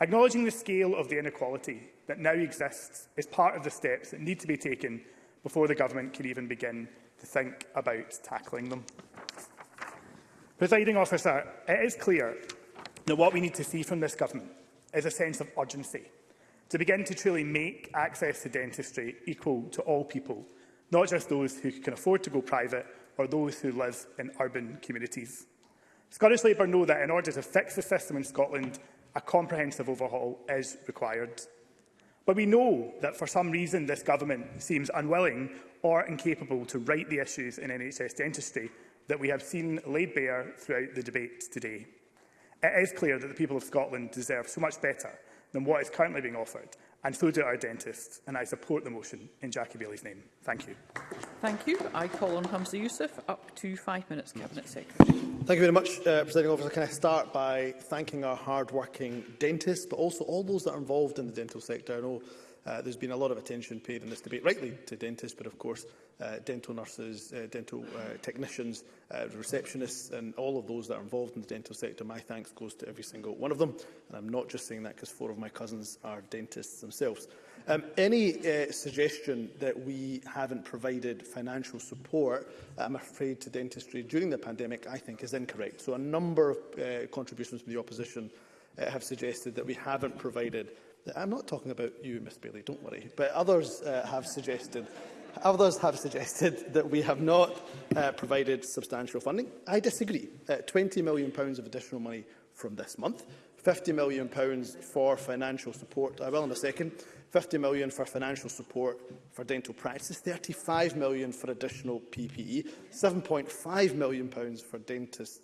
Acknowledging the scale of the inequality that now exists is part of the steps that need to be taken before the government can even begin to think about tackling them. Presiding officer, it is clear that what we need to see from this government is a sense of urgency to begin to truly make access to dentistry equal to all people, not just those who can afford to go private or those who live in urban communities. Scottish Labour know that in order to fix the system in Scotland, a comprehensive overhaul is required. But we know that for some reason this government seems unwilling or incapable to right the issues in NHS dentistry that we have seen laid bare throughout the debate today. It is clear that the people of Scotland deserve so much better than what is currently being offered, and so do our dentists, and I support the motion in Jackie Bailey's name. Thank you. Thank you. I call on Hamza Youssef, up to five minutes, Cabinet Secretary. Thank you very much, uh, Presiding Officer. Can I start by thanking our hard-working dentists, but also all those that are involved in the dental sector. I know uh, there's been a lot of attention paid in this debate, rightly, to dentists, but of course, uh, dental nurses, uh, dental uh, technicians, uh, receptionists, and all of those that are involved in the dental sector. My thanks goes to every single one of them, and I'm not just saying that because four of my cousins are dentists themselves. Um, any uh, suggestion that we haven't provided financial support, I'm afraid, to dentistry during the pandemic, I think is incorrect. So a number of uh, contributions from the opposition uh, have suggested that we haven't provided uh, I'm not talking about you, Miss Bailey, don't worry, but others uh, have suggested Others have suggested that we have not uh, provided substantial funding. I disagree. Uh, £20 million of additional money from this month £50 million pounds for financial support. I uh, will in a second. £50 million for financial support for dental practices, £35 million for additional PPE, £7.5 million pounds for dentist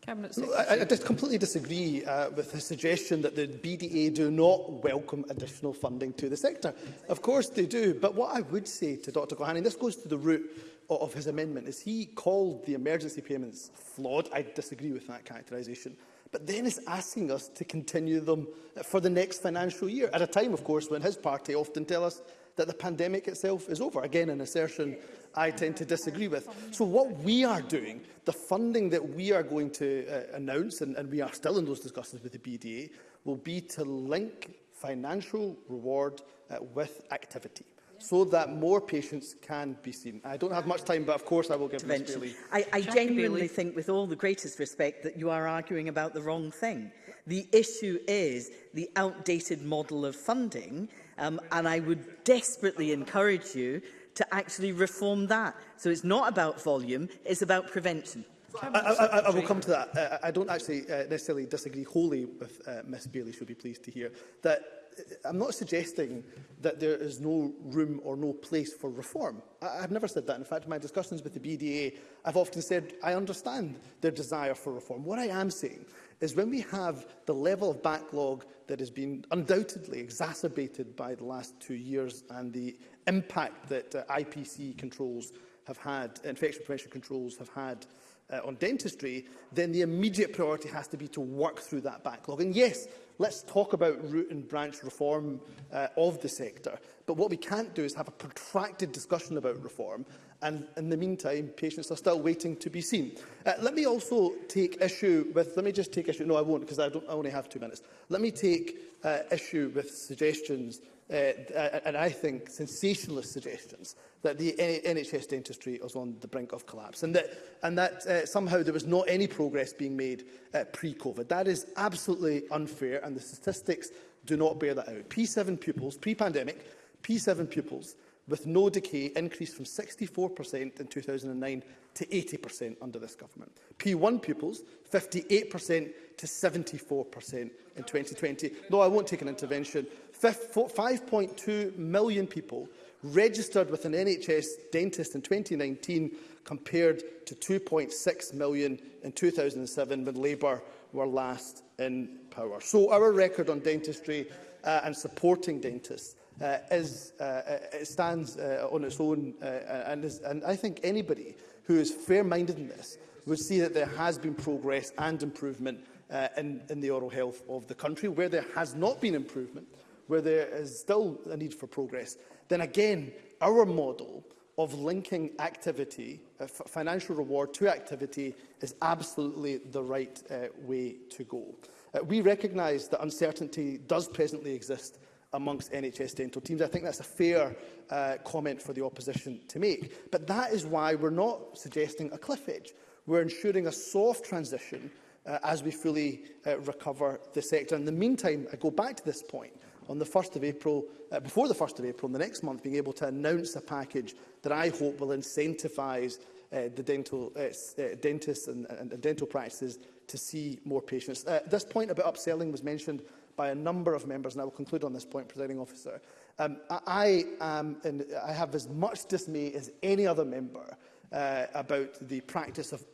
Cabinet I, I just completely disagree uh, with the suggestion that the BDA do not welcome additional funding to the sector. Of course they do, but what I would say to Dr Gohan, and this goes to the root of his amendment, is he called the emergency payments flawed. I disagree with that characterisation but then is asking us to continue them for the next financial year, at a time, of course, when his party often tell us that the pandemic itself is over. Again, an assertion I tend to disagree with. So what we are doing, the funding that we are going to uh, announce, and, and we are still in those discussions with the BDA, will be to link financial reward uh, with activity so that more patients can be seen. I don't have much time, but of course I will give Ms Bailey. I, I genuinely Bailey. think, with all the greatest respect, that you are arguing about the wrong thing. The issue is the outdated model of funding, um, and I would desperately encourage you to actually reform that. So it's not about volume, it's about prevention. I, I, I, I will come to that. Uh, I don't actually uh, necessarily disagree wholly with uh, Ms Bailey, she'll be pleased to hear, that I'm not suggesting that there is no room or no place for reform. I, I've never said that. In fact, in my discussions with the BDA, I've often said I understand their desire for reform. What I am saying is when we have the level of backlog that has been undoubtedly exacerbated by the last two years and the impact that uh, IPC controls have had, infection prevention controls have had uh, on dentistry, then the immediate priority has to be to work through that backlog. And yes, Let's talk about root and branch reform uh, of the sector. But what we can't do is have a protracted discussion about reform. And in the meantime, patients are still waiting to be seen. Uh, let me also take issue with, let me just take issue, no I won't because I, don't, I only have two minutes. Let me take uh, issue with suggestions Uh, and I think sensationalist suggestions that the NHS dentistry was on the brink of collapse and that, and that uh, somehow there was not any progress being made uh, pre-COVID. That is absolutely unfair and the statistics do not bear that out. P7 pupils, pre-pandemic, P7 pupils with no decay increased from 64% in 2009 to 80% under this government. P1 pupils, 58% to 74% in 2020. No, I won't take an intervention, 5.2 million people registered with an NHS dentist in 2019 compared to 2.6 million in 2007 when Labour were last in power. So our record on dentistry uh, and supporting dentists uh, is, uh, it stands uh, on its own uh, and, is, and I think anybody who is fair-minded in this would see that there has been progress and improvement uh, in, in the oral health of the country. Where there has not been improvement, uh, where there is still a need for progress, then again, our model of linking activity, uh, financial reward to activity, is absolutely the right uh, way to go. Uh, we recognise that uncertainty does presently exist amongst NHS dental teams. I think that's a fair uh, comment for the opposition to make. But that is why we're not suggesting a cliff edge. We're ensuring a soft transition uh, as we fully uh, recover the sector. In the meantime, I go back to this point on the 1st of April, uh, before the 1st of April, in the next month, being able to announce a package that I hope will incentivise uh, the dental, uh, uh, dentists and, and, and dental practices to see more patients. Uh, this point about upselling was mentioned by a number of members, and I will conclude on this point, presiding officer. Um, I, am, and I have as much dismay as any other member uh, about the practice of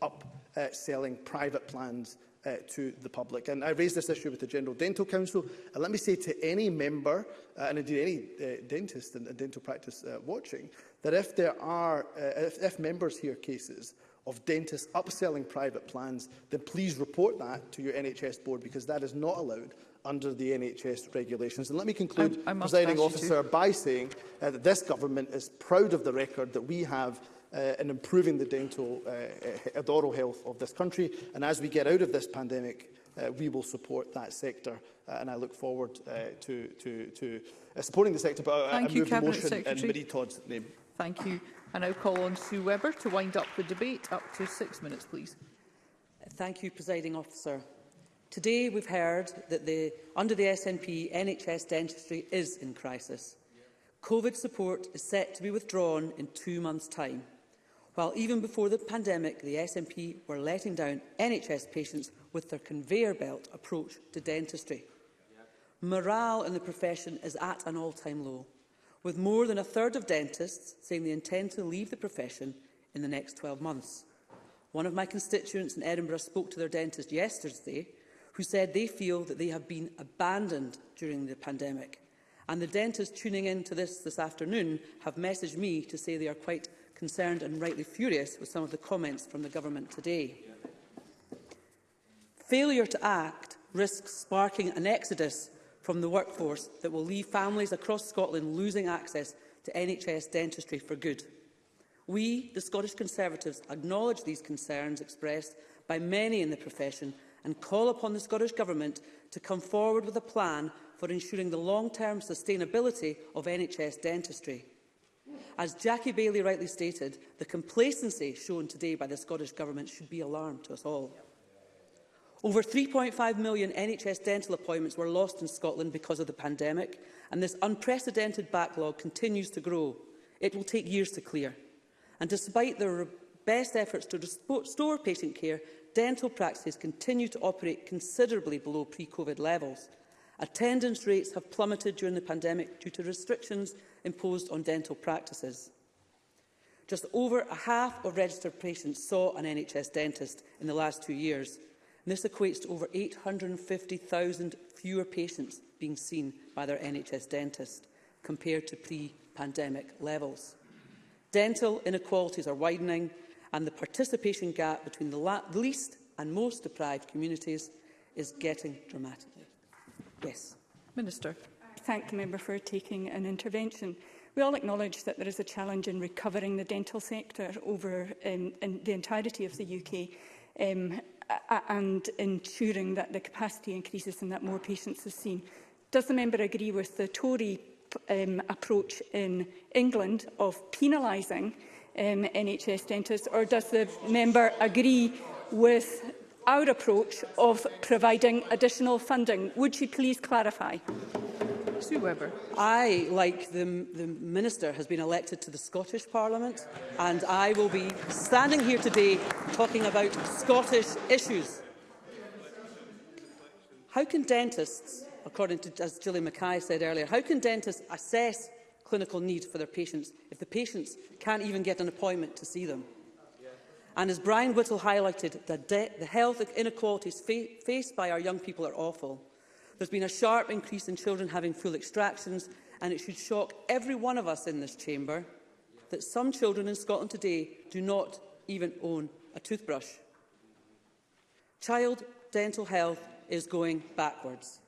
upselling uh, private plans uh, to the public. And I raised this issue with the General Dental Council. And let me say to any member, uh, and indeed any uh, dentist and, dental practice uh, watching, that if there are, uh, if, if members hear cases of dentists upselling private plans, then please report that to your NHS board because that is not allowed under the NHS regulations. And let me conclude, I, I presiding officer, by saying uh, that this government is proud of the record that we have uh, in improving the dental uh, oral health of this country. And as we get out of this pandemic, uh, we will support that sector. Uh, and I look forward uh, to, to, to uh, supporting the sector. But uh, Thank I, I you, move Cabinet motion Secretary. in Marie Todd's name. Thank you. I now call on Sue Webber to wind up the debate. Up to six minutes, please. Thank you, Presiding Officer. Today we've heard that the, under the SNP, NHS dentistry is in crisis. COVID support is set to be withdrawn in two months' time while even before the pandemic, the SNP were letting down NHS patients with their conveyor belt approach to dentistry. Morale in the profession is at an all-time low, with more than a third of dentists saying they intend to leave the profession in the next 12 months. One of my constituents in Edinburgh spoke to their dentist yesterday who said they feel that they have been abandoned during the pandemic. And the dentists tuning in to this this afternoon have messaged me to say they are quite concerned and rightly furious with some of the comments from the government today. Failure to act risks sparking an exodus from the workforce that will leave families across Scotland losing access to NHS dentistry for good. We, the Scottish Conservatives, acknowledge these concerns expressed by many in the profession and call upon the Scottish Government to come forward with a plan for ensuring the long-term sustainability of NHS dentistry. As Jackie Bailey rightly stated, the complacency shown today by the Scottish Government should be alarm to us all. Over 3.5 million NHS dental appointments were lost in Scotland because of the pandemic, and this unprecedented backlog continues to grow. It will take years to clear. And despite the best efforts to restore patient care, dental practices continue to operate considerably below pre-COVID levels, Attendance rates have plummeted during the pandemic due to restrictions imposed on dental practices. Just over a half of registered patients saw an NHS dentist in the last two years. And this equates to over 850,000 fewer patients being seen by their NHS dentist compared to pre-pandemic levels. Dental inequalities are widening and the participation gap between the least and most deprived communities is getting dramatic. Yes. Minister. I thank the member for taking an intervention. We all acknowledge that there is a challenge in recovering the dental sector over um, in the entirety of the UK um, and ensuring that the capacity increases and that more patients are seen. Does the member agree with the Tory um, approach in England of penalising um, NHS dentists, or does the member agree with our approach of providing additional funding. Would she please clarify? Sue Webber. I, like the, the Minister, has been elected to the Scottish Parliament and I will be standing here today talking about Scottish issues. How can dentists, according to, as Julie Mackay said earlier, how can dentists assess clinical need for their patients if the patients can't even get an appointment to see them? And as Brian Whittle highlighted, the, the health inequalities fa faced by our young people are awful. There's been a sharp increase in children having full extractions, and it should shock every one of us in this chamber that some children in Scotland today do not even own a toothbrush. Child dental health is going backwards.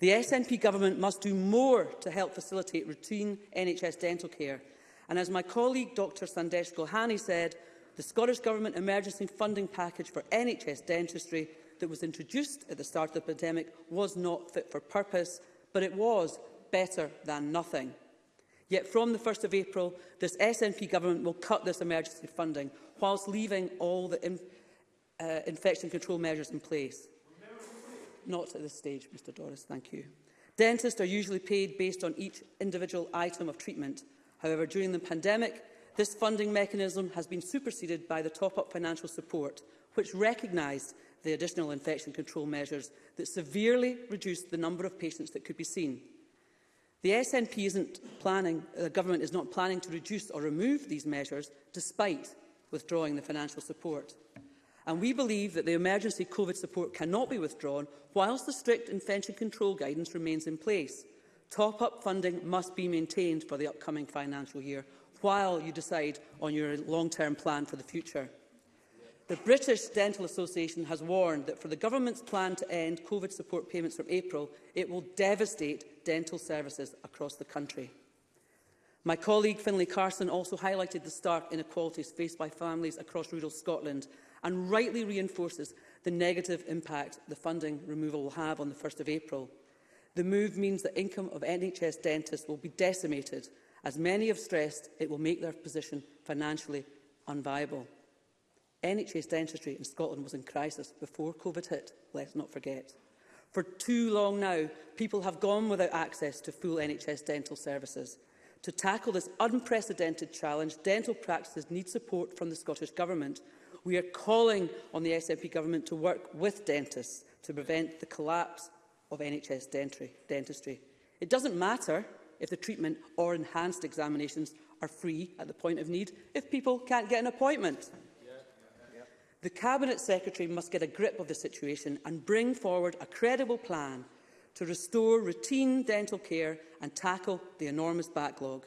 The SNP government must do more to help facilitate routine NHS dental care. And as my colleague Dr Sandesh Gohani said, the Scottish Government emergency funding package for NHS dentistry that was introduced at the start of the pandemic was not fit for purpose, but it was better than nothing. Yet from the 1st of April, this SNP government will cut this emergency funding whilst leaving all the in, uh, infection control measures in place. Not at this stage, Mr Doris, thank you. Dentists are usually paid based on each individual item of treatment. However, during the pandemic, This funding mechanism has been superseded by the top-up financial support, which recognised the additional infection control measures that severely reduced the number of patients that could be seen. The SNP isn't planning, uh, the government is not planning to reduce or remove these measures despite withdrawing the financial support. And we believe that the emergency COVID support cannot be withdrawn whilst the strict infection control guidance remains in place. Top-up funding must be maintained for the upcoming financial year while you decide on your long-term plan for the future. The British Dental Association has warned that for the government's plan to end COVID support payments from April, it will devastate dental services across the country. My colleague Finlay Carson also highlighted the stark inequalities faced by families across rural Scotland and rightly reinforces the negative impact the funding removal will have on the 1st of April. The move means that income of NHS dentists will be decimated As many have stressed, it will make their position financially unviable. NHS dentistry in Scotland was in crisis before COVID hit, let's not forget. For too long now, people have gone without access to full NHS dental services. To tackle this unprecedented challenge, dental practices need support from the Scottish Government. We are calling on the SNP Government to work with dentists to prevent the collapse of NHS dentry, dentistry. It doesn't matter if the treatment or enhanced examinations are free at the point of need if people can't get an appointment. Yeah, yeah, yeah. The Cabinet Secretary must get a grip of the situation and bring forward a credible plan to restore routine dental care and tackle the enormous backlog.